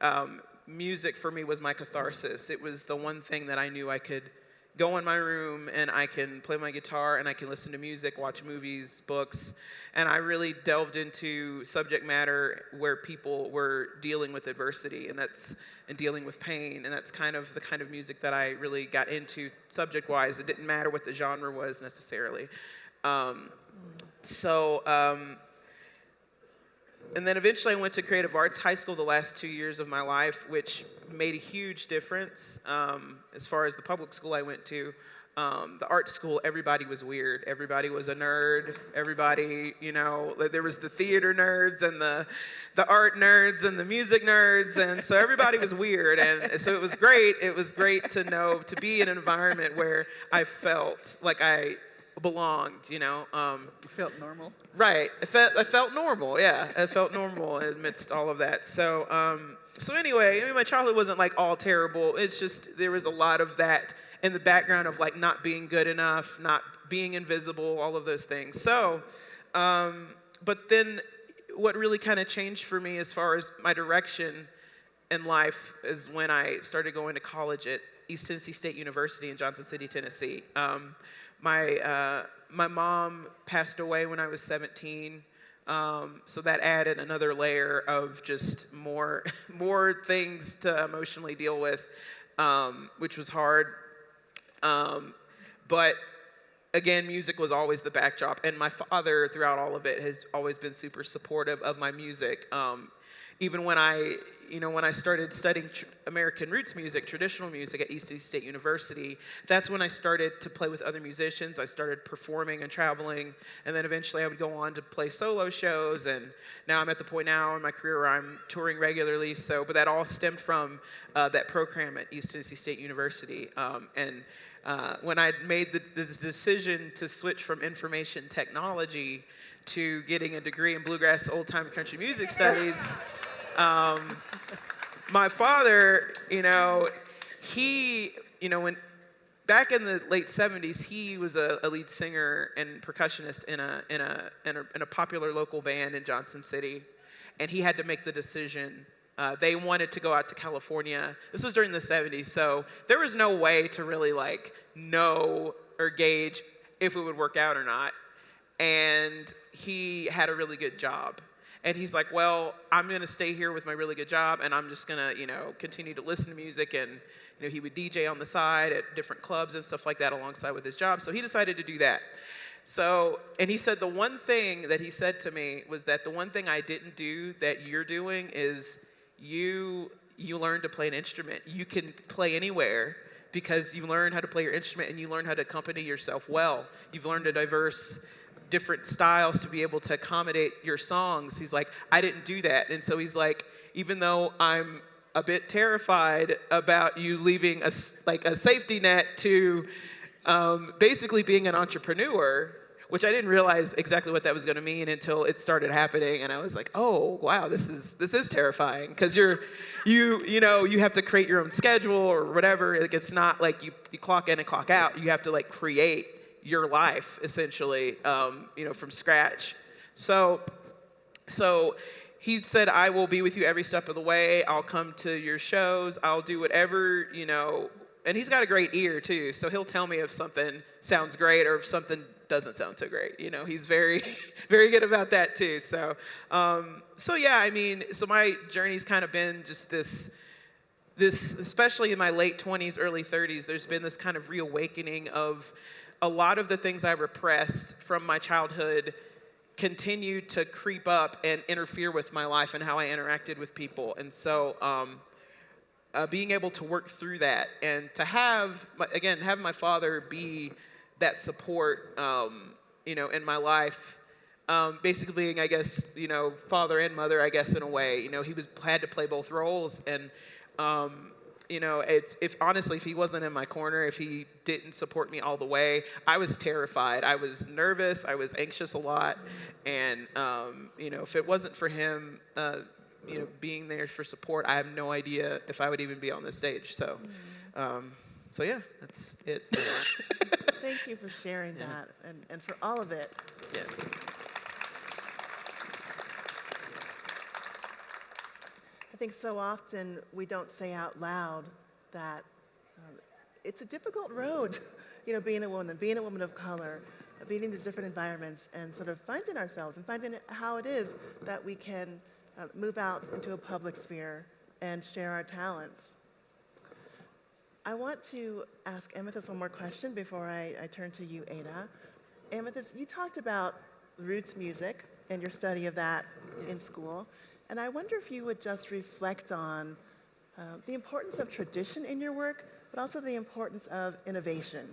um, music for me was my catharsis. It was the one thing that I knew I could go in my room and I can play my guitar and I can listen to music, watch movies, books, and I really delved into subject matter where people were dealing with adversity and that's and dealing with pain and that's kind of the kind of music that I really got into subject-wise. It didn't matter what the genre was necessarily. Um, so um, and then eventually I went to creative arts high school the last two years of my life, which made a huge difference. Um, as far as the public school I went to, um, the art school, everybody was weird. Everybody was a nerd. Everybody, you know, there was the theater nerds and the, the art nerds and the music nerds, and so everybody was weird. And so it was great. It was great to know to be in an environment where I felt like I belonged, you know. Um, Felt normal. right. I felt I felt normal. Yeah, I felt normal amidst all of that. So um, so anyway, I mean, my childhood wasn't like all terrible. It's just there was a lot of that in the background of like not being good enough, not being invisible, all of those things. So, um, but then what really kind of changed for me as far as my direction in life is when I started going to college at East Tennessee State University in Johnson City, Tennessee. Um, my, uh, my mom passed away when I was 17. Um, so that added another layer of just more, more things to emotionally deal with, um, which was hard. Um, but again, music was always the backdrop, and my father, throughout all of it, has always been super supportive of my music. Um, even when I, you know, when I started studying American roots music, traditional music at East Tennessee State University, that's when I started to play with other musicians. I started performing and traveling, and then eventually I would go on to play solo shows. And now I'm at the point now in my career where I'm touring regularly. So, but that all stemmed from uh, that program at East Tennessee State University. Um, and uh, when I made the, this decision to switch from information technology to getting a degree in bluegrass old time country music studies. Um, my father, you know, he, you know, when back in the late 70s, he was a, a lead singer and percussionist in a, in, a, in, a, in a popular local band in Johnson City. And he had to make the decision. Uh, they wanted to go out to California. This was during the 70s, so there was no way to really like know or gauge if it would work out or not. And he had a really good job. And he's like, well, I'm going to stay here with my really good job and I'm just going to, you know, continue to listen to music. And, you know, he would DJ on the side at different clubs and stuff like that alongside with his job. So he decided to do that. So, and he said the one thing that he said to me was that the one thing I didn't do that you're doing is you you learn to play an instrument. You can play anywhere because you learn how to play your instrument and you learn how to accompany yourself well. You've learned a diverse different styles to be able to accommodate your songs. He's like, I didn't do that. And so he's like, even though I'm a bit terrified about you leaving a, like a safety net to um, basically being an entrepreneur, which I didn't realize exactly what that was going to mean until it started happening, and I was like, "Oh, wow, this is this is terrifying." Because you're, you you know, you have to create your own schedule or whatever. Like it's not like you you clock in and clock out. You have to like create your life essentially, um, you know, from scratch. So, so he said, I will be with you every step of the way. I'll come to your shows. I'll do whatever, you know. And he's got a great ear too, so he'll tell me if something sounds great or if something doesn't sound so great. You know, he's very, very good about that too. So, um, so yeah, I mean, so my journey's kind of been just this, this, especially in my late 20s, early 30s. There's been this kind of reawakening of a lot of the things I repressed from my childhood continued to creep up and interfere with my life and how I interacted with people. And so, um, uh, being able to work through that and to have, again, have my father be that support, um, you know, in my life. Um, basically being, I guess, you know, father and mother, I guess, in a way. You know, he was had to play both roles, and Um, you know, it's if honestly, if he wasn't in my corner, if he didn't support me all the way, I was terrified. I was nervous. I was anxious a lot, and um, you know, if it wasn't for him, uh, you know, being there for support, I have no idea if I would even be on this stage. So, um, so yeah, that's it. Thank you for sharing that and, and for all of it. yeah. Think so often we don't say out loud that um, it's a difficult road, you know, being a woman, being a woman of color, being in these different environments, and sort of finding ourselves and finding how it is that we can uh, move out into a public sphere and share our talents. I want to ask Amythyst one more question before I, I turn to you, Ada. Amythyst, you talked about roots music and your study of that in school. And I wonder if you would just reflect on uh, the importance of tradition in your work, but also the importance of innovation.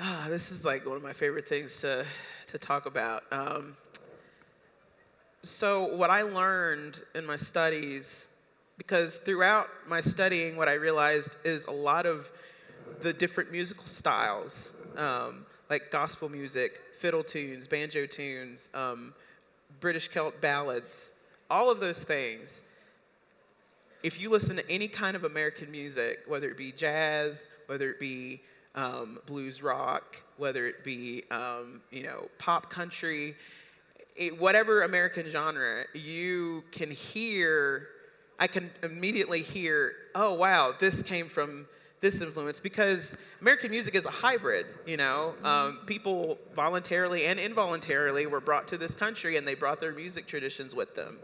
Ah, this is like one of my favorite things to, to talk about. Um, so, what I learned in my studies, because throughout my studying, what I realized is a lot of the different musical styles, um, like gospel music, fiddle tunes, banjo tunes, um, British Celt ballads, all of those things. If you listen to any kind of American music, whether it be jazz, whether it be um, blues rock, whether it be um, you know pop country, it, whatever American genre, you can hear. I can immediately hear, oh wow, this came from this influence because American music is a hybrid. You know, um, people voluntarily and involuntarily were brought to this country, and they brought their music traditions with them.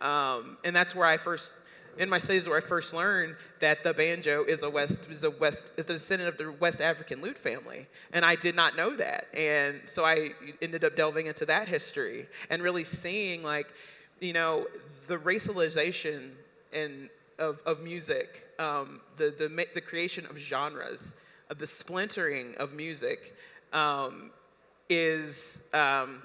Um, and that's where I first, in my studies, where I first learned that the banjo is a West is a West is the descendant of the West African lute family, and I did not know that. And so I ended up delving into that history and really seeing like, you know, the racialization and of, of music, um, the, the, the creation of genres, of the splintering of music um, is, um,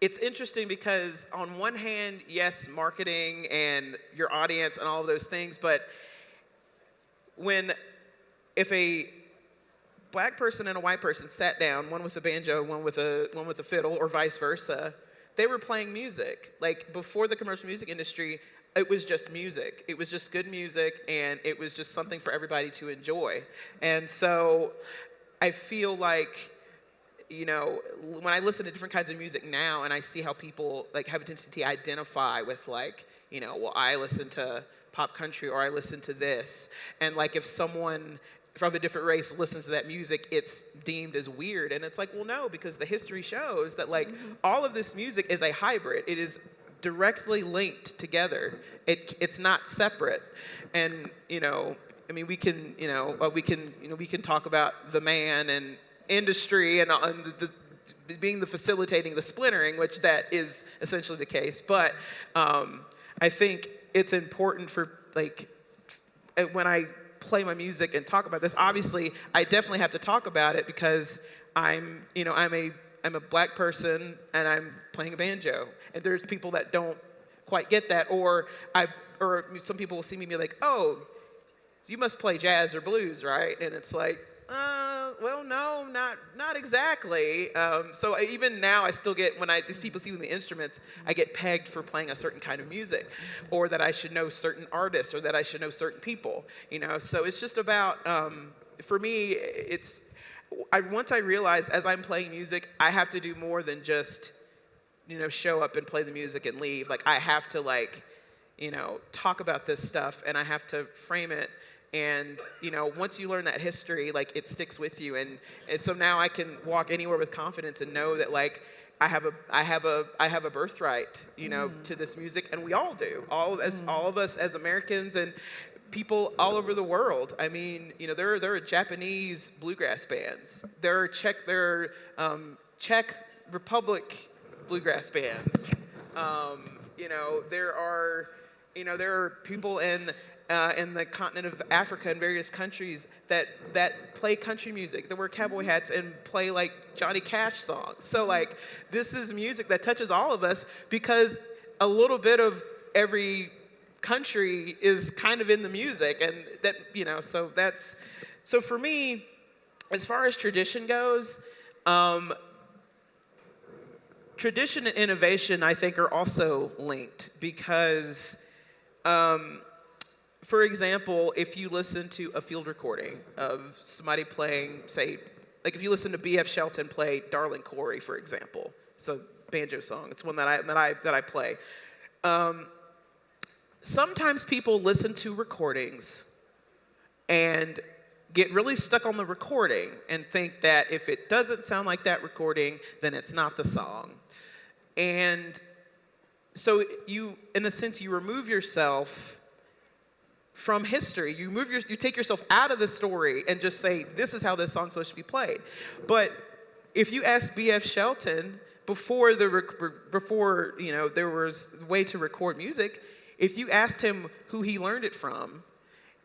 it's interesting because on one hand, yes, marketing and your audience and all of those things, but when, if a black person and a white person sat down, one with a banjo, one with a, one with a fiddle, or vice versa, they were playing music. Like before the commercial music industry, it was just music. It was just good music, and it was just something for everybody to enjoy. And so I feel like, you know, when I listen to different kinds of music now, and I see how people like have a tendency to identify with like, you know, well, I listen to pop country or I listen to this, and like if someone from a different race listens to that music, it's deemed as weird. And it's like, well, no, because the history shows that like all of this music is a hybrid. It is directly linked together. It, it's not separate. And, you know, I mean, we can, you know, uh, we can, you know, we can talk about the man and industry and, uh, and the, the, being the facilitating the splintering, which that is essentially the case. But um, I think it's important for like when I play my music and talk about this. Obviously, I definitely have to talk about it because I'm, you know, I'm a I'm a black person and I'm playing a banjo. And there's people that don't quite get that, or I, or some people will see me and be like, oh, you must play jazz or blues, right? And it's like, uh, well, no, not not exactly. Um, so I, even now, I still get when I these people see me the instruments, I get pegged for playing a certain kind of music, or that I should know certain artists, or that I should know certain people. You know, so it's just about um, for me, it's I, once I realize as I'm playing music, I have to do more than just, you know, show up and play the music and leave. Like I have to like, you know, talk about this stuff and I have to frame it. And you know, once you learn that history, like it sticks with you. And, and so now I can walk anywhere with confidence and know that like I have a I have a I have a birthright, you know, mm. to this music, and we all do. All of us, mm. all of us as Americans, and people all over the world. I mean, you know, there are, there are Japanese bluegrass bands. There are Czech, there are um, Czech Republic bluegrass bands. Um, you know, there are, you know, there are people in uh, in the continent of Africa and various countries that that play country music, that wear cowboy hats and play like Johnny Cash songs. So like, this is music that touches all of us because a little bit of every country is kind of in the music and that you know so that's so for me as far as tradition goes um, tradition and innovation i think are also linked because um, for example if you listen to a field recording of somebody playing say like if you listen to bf shelton play darling corey for example it's a banjo song it's one that i that i that i play um, sometimes people listen to recordings and get really stuck on the recording and think that if it doesn't sound like that recording, then it's not the song. And so you, in a sense, you remove yourself from history. You move your, you take yourself out of the story and just say, this is how this song's supposed to be played. But if you ask B.F. Shelton before the before you know there was a way to record music, if you asked him who he learned it from,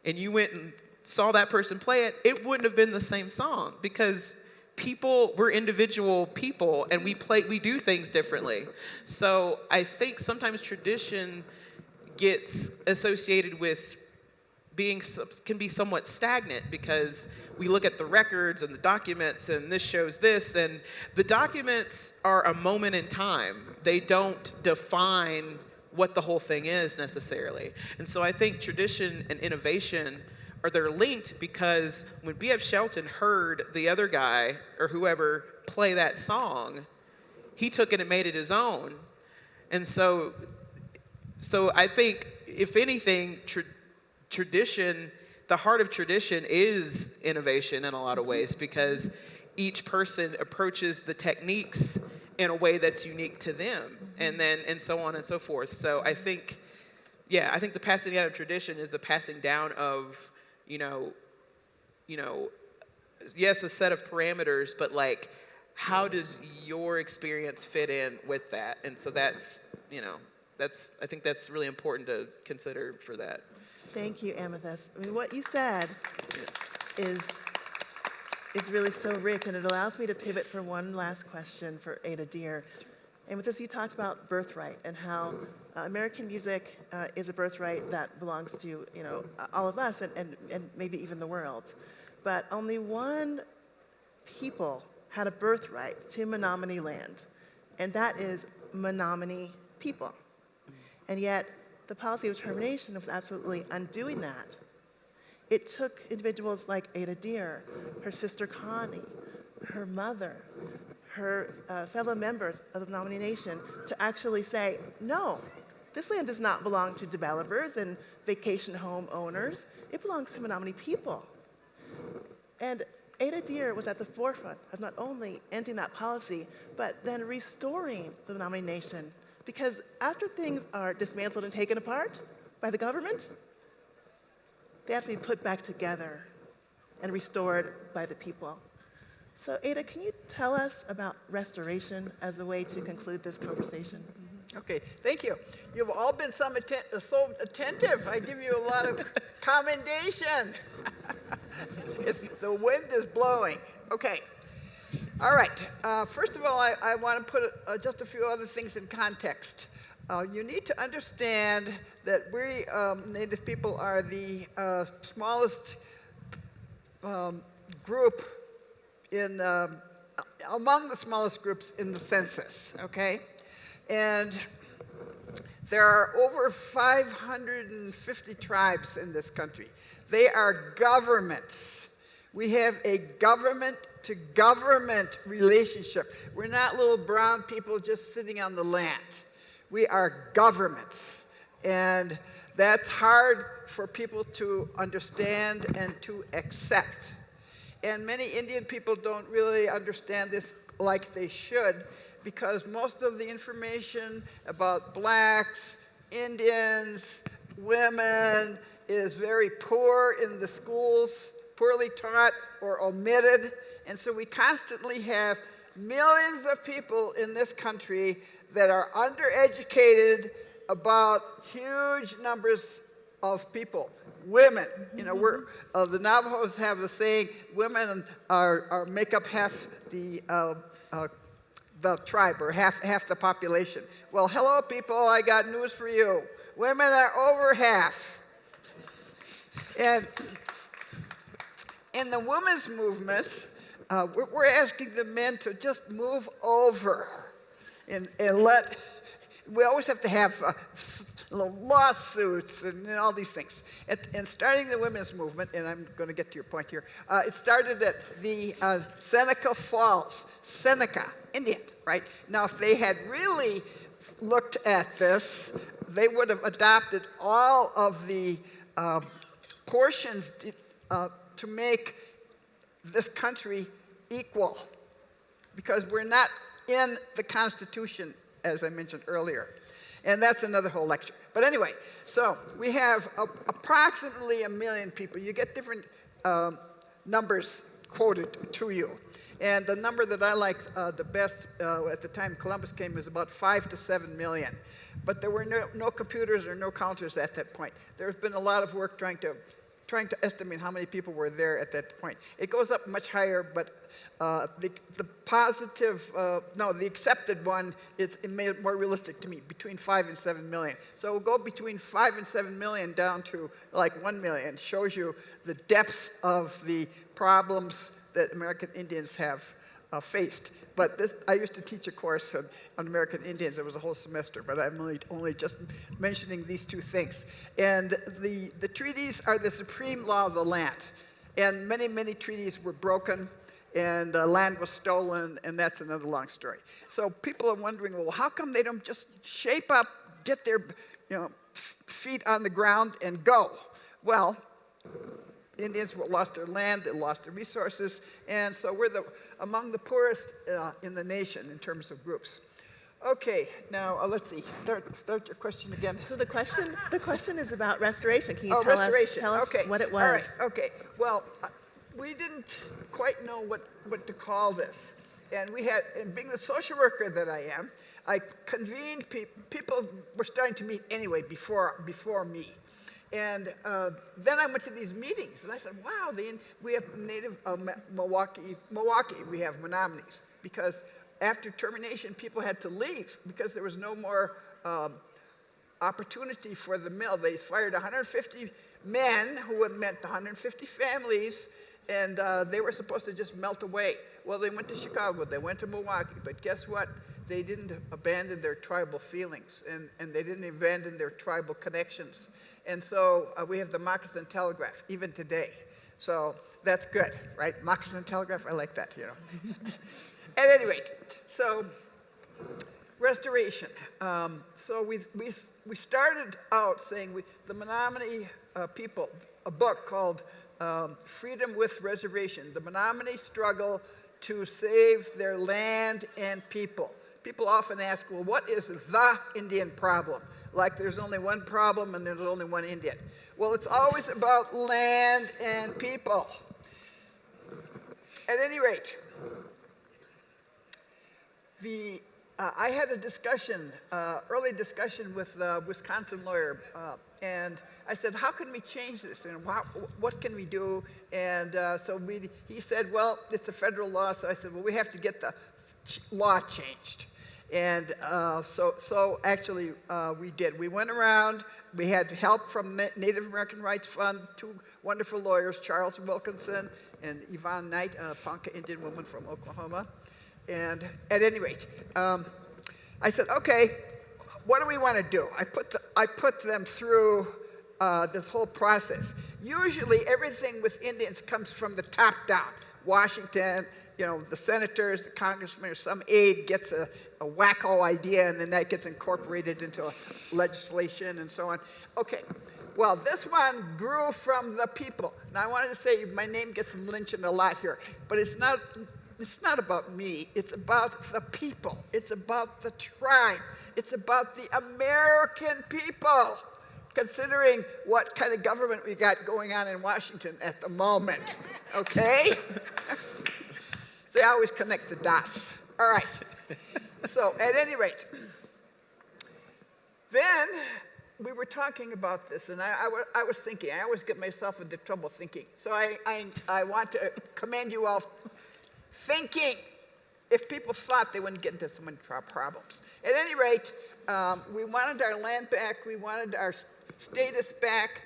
and you went and saw that person play it, it wouldn't have been the same song because people we're individual people and we play we do things differently. So I think sometimes tradition gets associated with being can be somewhat stagnant because we look at the records and the documents and this shows this and the documents are a moment in time. They don't define what the whole thing is necessarily. And so I think tradition and innovation are they're linked because when B.F. Shelton heard the other guy or whoever play that song, he took it and made it his own. And so, so I think if anything, tradition, the heart of tradition is innovation in a lot of ways because each person approaches the techniques in a way that's unique to them and mm-hmm. then and so on and so forth. So i think yeah i think the passing down of tradition is the passing down of you know you know yes a set of parameters but like how does your experience fit in with that? And so that's you know that's i think that's really important to consider for that thank you Amythyst i mean what you said is is really so rich, and it allows me to pivot for one last question for Ada Deer. And with this, you talked about birthright and how uh, American music uh, is a birthright that belongs to you know all of us and, and, and maybe even the world. But only one people had a birthright to Menominee land, and that is Menominee people. And yet, the policy of termination was absolutely undoing that. It took individuals like Ada Deer, her sister Connie, her mother, her uh, fellow members of the Menominee Nation to actually say, no, this land does not belong to developers and vacation home owners. It belongs to Menominee people. And Ada Deer was at the forefront of not only ending that policy, but then restoring the Menominee Nation. Because after things are dismantled and taken apart by the government, they have to be put back together and restored by the people. So Ada, can you tell us about restoration as a way to conclude this conversation? Mm-hmm. Okay, thank you. You've all been atten so attentive. I give you a lot of commendation. the wind is blowing. Okay. All right. Uh, first of all, I, I want to put uh, just a few other things in context. Uh, you need to understand that we um, Native people are the uh, smallest um, group in, um, among the smallest groups in the census, okay? And there are over 550 tribes in this country. They are governments. We have a government to government relationship. We're not little brown people just sitting on the land. We are governments. And that's hard for people to understand and to accept. And many Indian people don't really understand this like they should because most of the information about blacks, Indians, women is very poor in the schools, poorly taught or omitted. And so we constantly have millions of people in this country that are undereducated about huge numbers of people. Women, you know, we're, uh, the Navajos have a saying, women are, are make up half the, uh, uh, the tribe or half, half the population. Well, hello people, I got news for you. women are over half. And in the women's movement, uh, we're, we're asking the men to just move over and, and let, we always have to have uh, lawsuits and, and all these things. At, and starting the women's movement, and I'm going to get to your point here, uh, it started at the uh, Seneca Falls, Seneca, Indian, right? Now, if they had really looked at this, they would have adopted all of the uh, portions uh, to make this country equal because we're not in the Constitution, as I mentioned earlier. And that's another whole lecture. But anyway, so we have a, approximately a million people. You get different um, numbers quoted to you. And the number that I like uh, the best uh, at the time Columbus came was about five to seven million. But there were no, no computers or no counters at that point. There's been a lot of work trying to trying to estimate how many people were there at that point. It goes up much higher, but uh, the, the positive, uh, no, the accepted one is it made it more realistic to me, between five and seven million. So we'll go between five and seven million down to like one million. Shows you the depths of the problems that American Indians have uh, faced. But this, I used to teach a course on, on, American Indians. It was a whole semester, but I'm only, only just mentioning these two things. And the, the treaties are the supreme law of the land. And many, many treaties were broken and land was stolen, and that's another long story. So people are wondering, well, how come they don't just shape up, get their you know, feet on the ground, and go? Well, Indians lost their land, they lost their resources, and so we're the, among the poorest uh, in the nation in terms of groups. Okay, now uh, let's see. Start start your question again. So the question the question is about restoration. Can you oh, tell restoration. us tell us okay. what it was? All right. Okay. Well, uh, we didn't quite know what what to call this, and we had, and being the social worker that I am, I convened people. People were starting to meet anyway before before me. And uh, then I went to these meetings, and I said, wow, the, we have native uh, Milwaukee, Milwaukee, we have Menominees, because after termination, people had to leave because there was no more um, opportunity for the mill. They fired 150 men who had meant 150 families, and uh, they were supposed to just melt away. Well, they went to Chicago, they went to Milwaukee, but guess what? They didn't abandon their tribal feelings, and, and they didn't abandon their tribal connections. And so uh, we have the Moccasin Telegraph, even today. So that's good, right? Moccasin Telegraph, I like that, you know. At any rate, so restoration. Um, so we, we, we started out saying we, the Menominee uh, people, a book called um, Freedom with Reservation, the Menominee struggle to save their land and people. People often ask, well, what is the Indian problem? Like there's only one problem and there's only one Indian. Well, it's always about land and people. At any rate, the, uh, I had a discussion, uh, early discussion with the Wisconsin lawyer, uh, and I said, how can we change this and what, what can we do? And uh, so we, he said, well, it's a federal law. So I said, well, we have to get the law changed. And uh, so, so actually, uh, we did. We went around. We had help from Native American Rights Fund, two wonderful lawyers, Charles Wilkinson and Yvonne Knight, a Ponca Indian woman from Oklahoma. And at any rate, um, I said, okay, what do we want to do? I put, the, I put them through uh, this whole process. Usually, everything with Indians comes from the top down. Washington, you know, the senators, the congressmen, or some aide gets a, a wacko idea and then that gets incorporated into legislation and so on. Okay, well, this one grew from the people. Now, I wanted to say my name gets mentioned a lot here, but it's not, it's not about me. It's about the people. It's about the tribe. It's about the American people, considering what kind of government we got going on in Washington at the moment. Okay? They always connect the dots. All right. so at any rate, then we were talking about this, and I, I, was thinking, I always get myself into trouble thinking. So I, I, I want to commend you all thinking. if people thought they wouldn't get into so many problems. At any rate, um, we wanted our land back, we wanted our status back,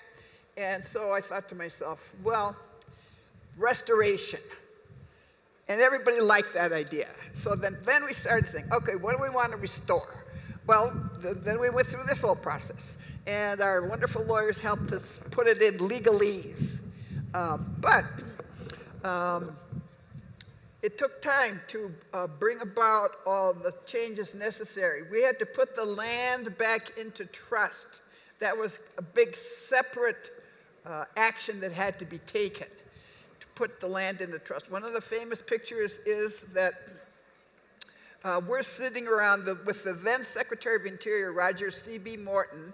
and so I thought to myself, well, restoration. And everybody likes that idea. So then, then we started saying, okay, what do we want to restore? Well, th- then we went through this whole process. And our wonderful lawyers helped us put it in legalese. Um, but um, it took time to uh, bring about all the changes necessary. We had to put the land back into trust. That was a big separate uh, action that had to be taken put the land into trust. One of the famous pictures is that uh, we're sitting around the, with the then Secretary of Interior, Roger C.B. Morton,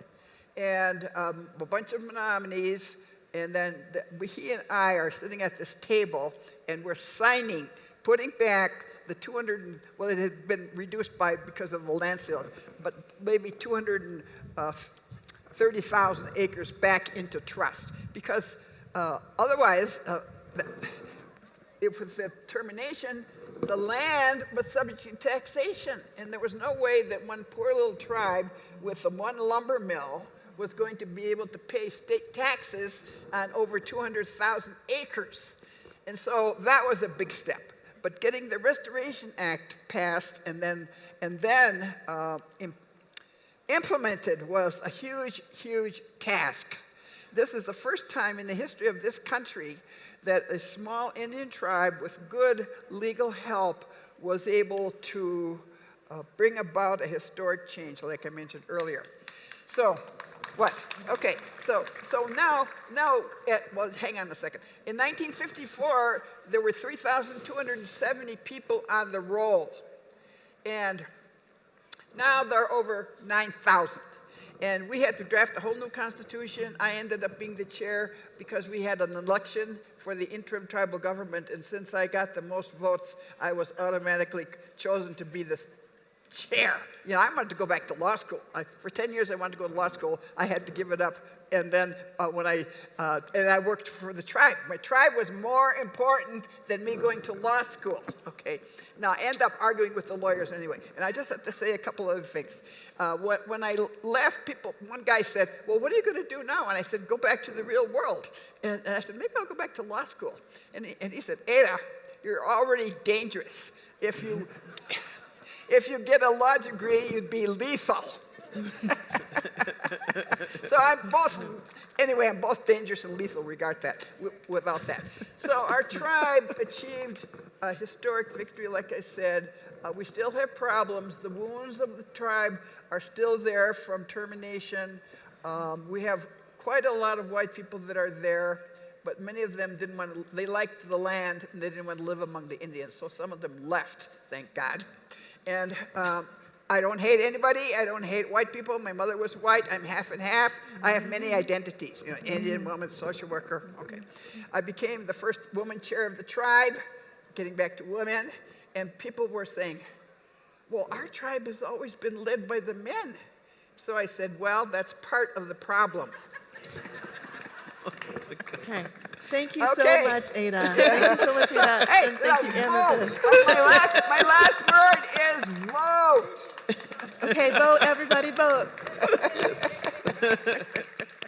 and um, a bunch of Menominees, and then the, he and I are sitting at this table, and we're signing, putting back the 200, and, well, it had been reduced by because of the land sales, but maybe 230,000 acres back into trust, because uh, otherwise, uh, if with the termination, the land was subject to taxation, and there was no way that one poor little tribe with the one lumber mill was going to be able to pay state taxes on over 200,000 acres. And so that was a big step. But getting the Restoration Act passed and then, and then uh, im- implemented was a huge, huge task. This is the first time in the history of this country that a small Indian tribe with good legal help was able to uh, bring about a historic change, like I mentioned earlier. So, what? Okay, so so now now at, well, hang on a second. In 1954, there were 3,270 people on the roll, and now there are over 9,000. And we had to draft a whole new constitution. I ended up being the chair because we had an election for the interim tribal government. And since I got the most votes, I was automatically chosen to be the chair. You know, I wanted to go back to law school. I, for 10 years, I wanted to go to law school. I had to give it up. And then uh, when I, uh, and I worked for the tribe. My tribe was more important than me going to law school, okay? Now, I end up arguing with the lawyers anyway. And I just have to say a couple other things. Uh, when, I left, people, one guy said, well, what are you going to do now? And I said, go back to the real world. And, and I said, maybe I'll go back to law school. And he, and he said, Ada, you're already dangerous. If you, if you get a law degree, you'd be lethal. so I'm both, anyway, I'm both dangerous and lethal regard that, without that. So our tribe achieved a historic victory, like I said. Uh, we still have problems. The wounds of the tribe are still there from termination. Um, we have quite a lot of white people that are there, but many of them didn't want to, they liked the land and they didn't want to live among the Indians. So some of them left, thank God. And um, I don't hate anybody. I don't hate white people. My mother was white. I'm half and half. I have many identities. You know, Indian woman, social worker. Okay. I became the first woman chair of the tribe, getting back to women, and people were saying, "Well, our tribe has always been led by the men." So I said, "Well, that's part of the problem." Okay. Thank you Okay. so much, Ada. Thank you so much, Ada. Hey, and thank you, Anna. vote. my, last, my last word is vote. Okay, vote, everybody vote.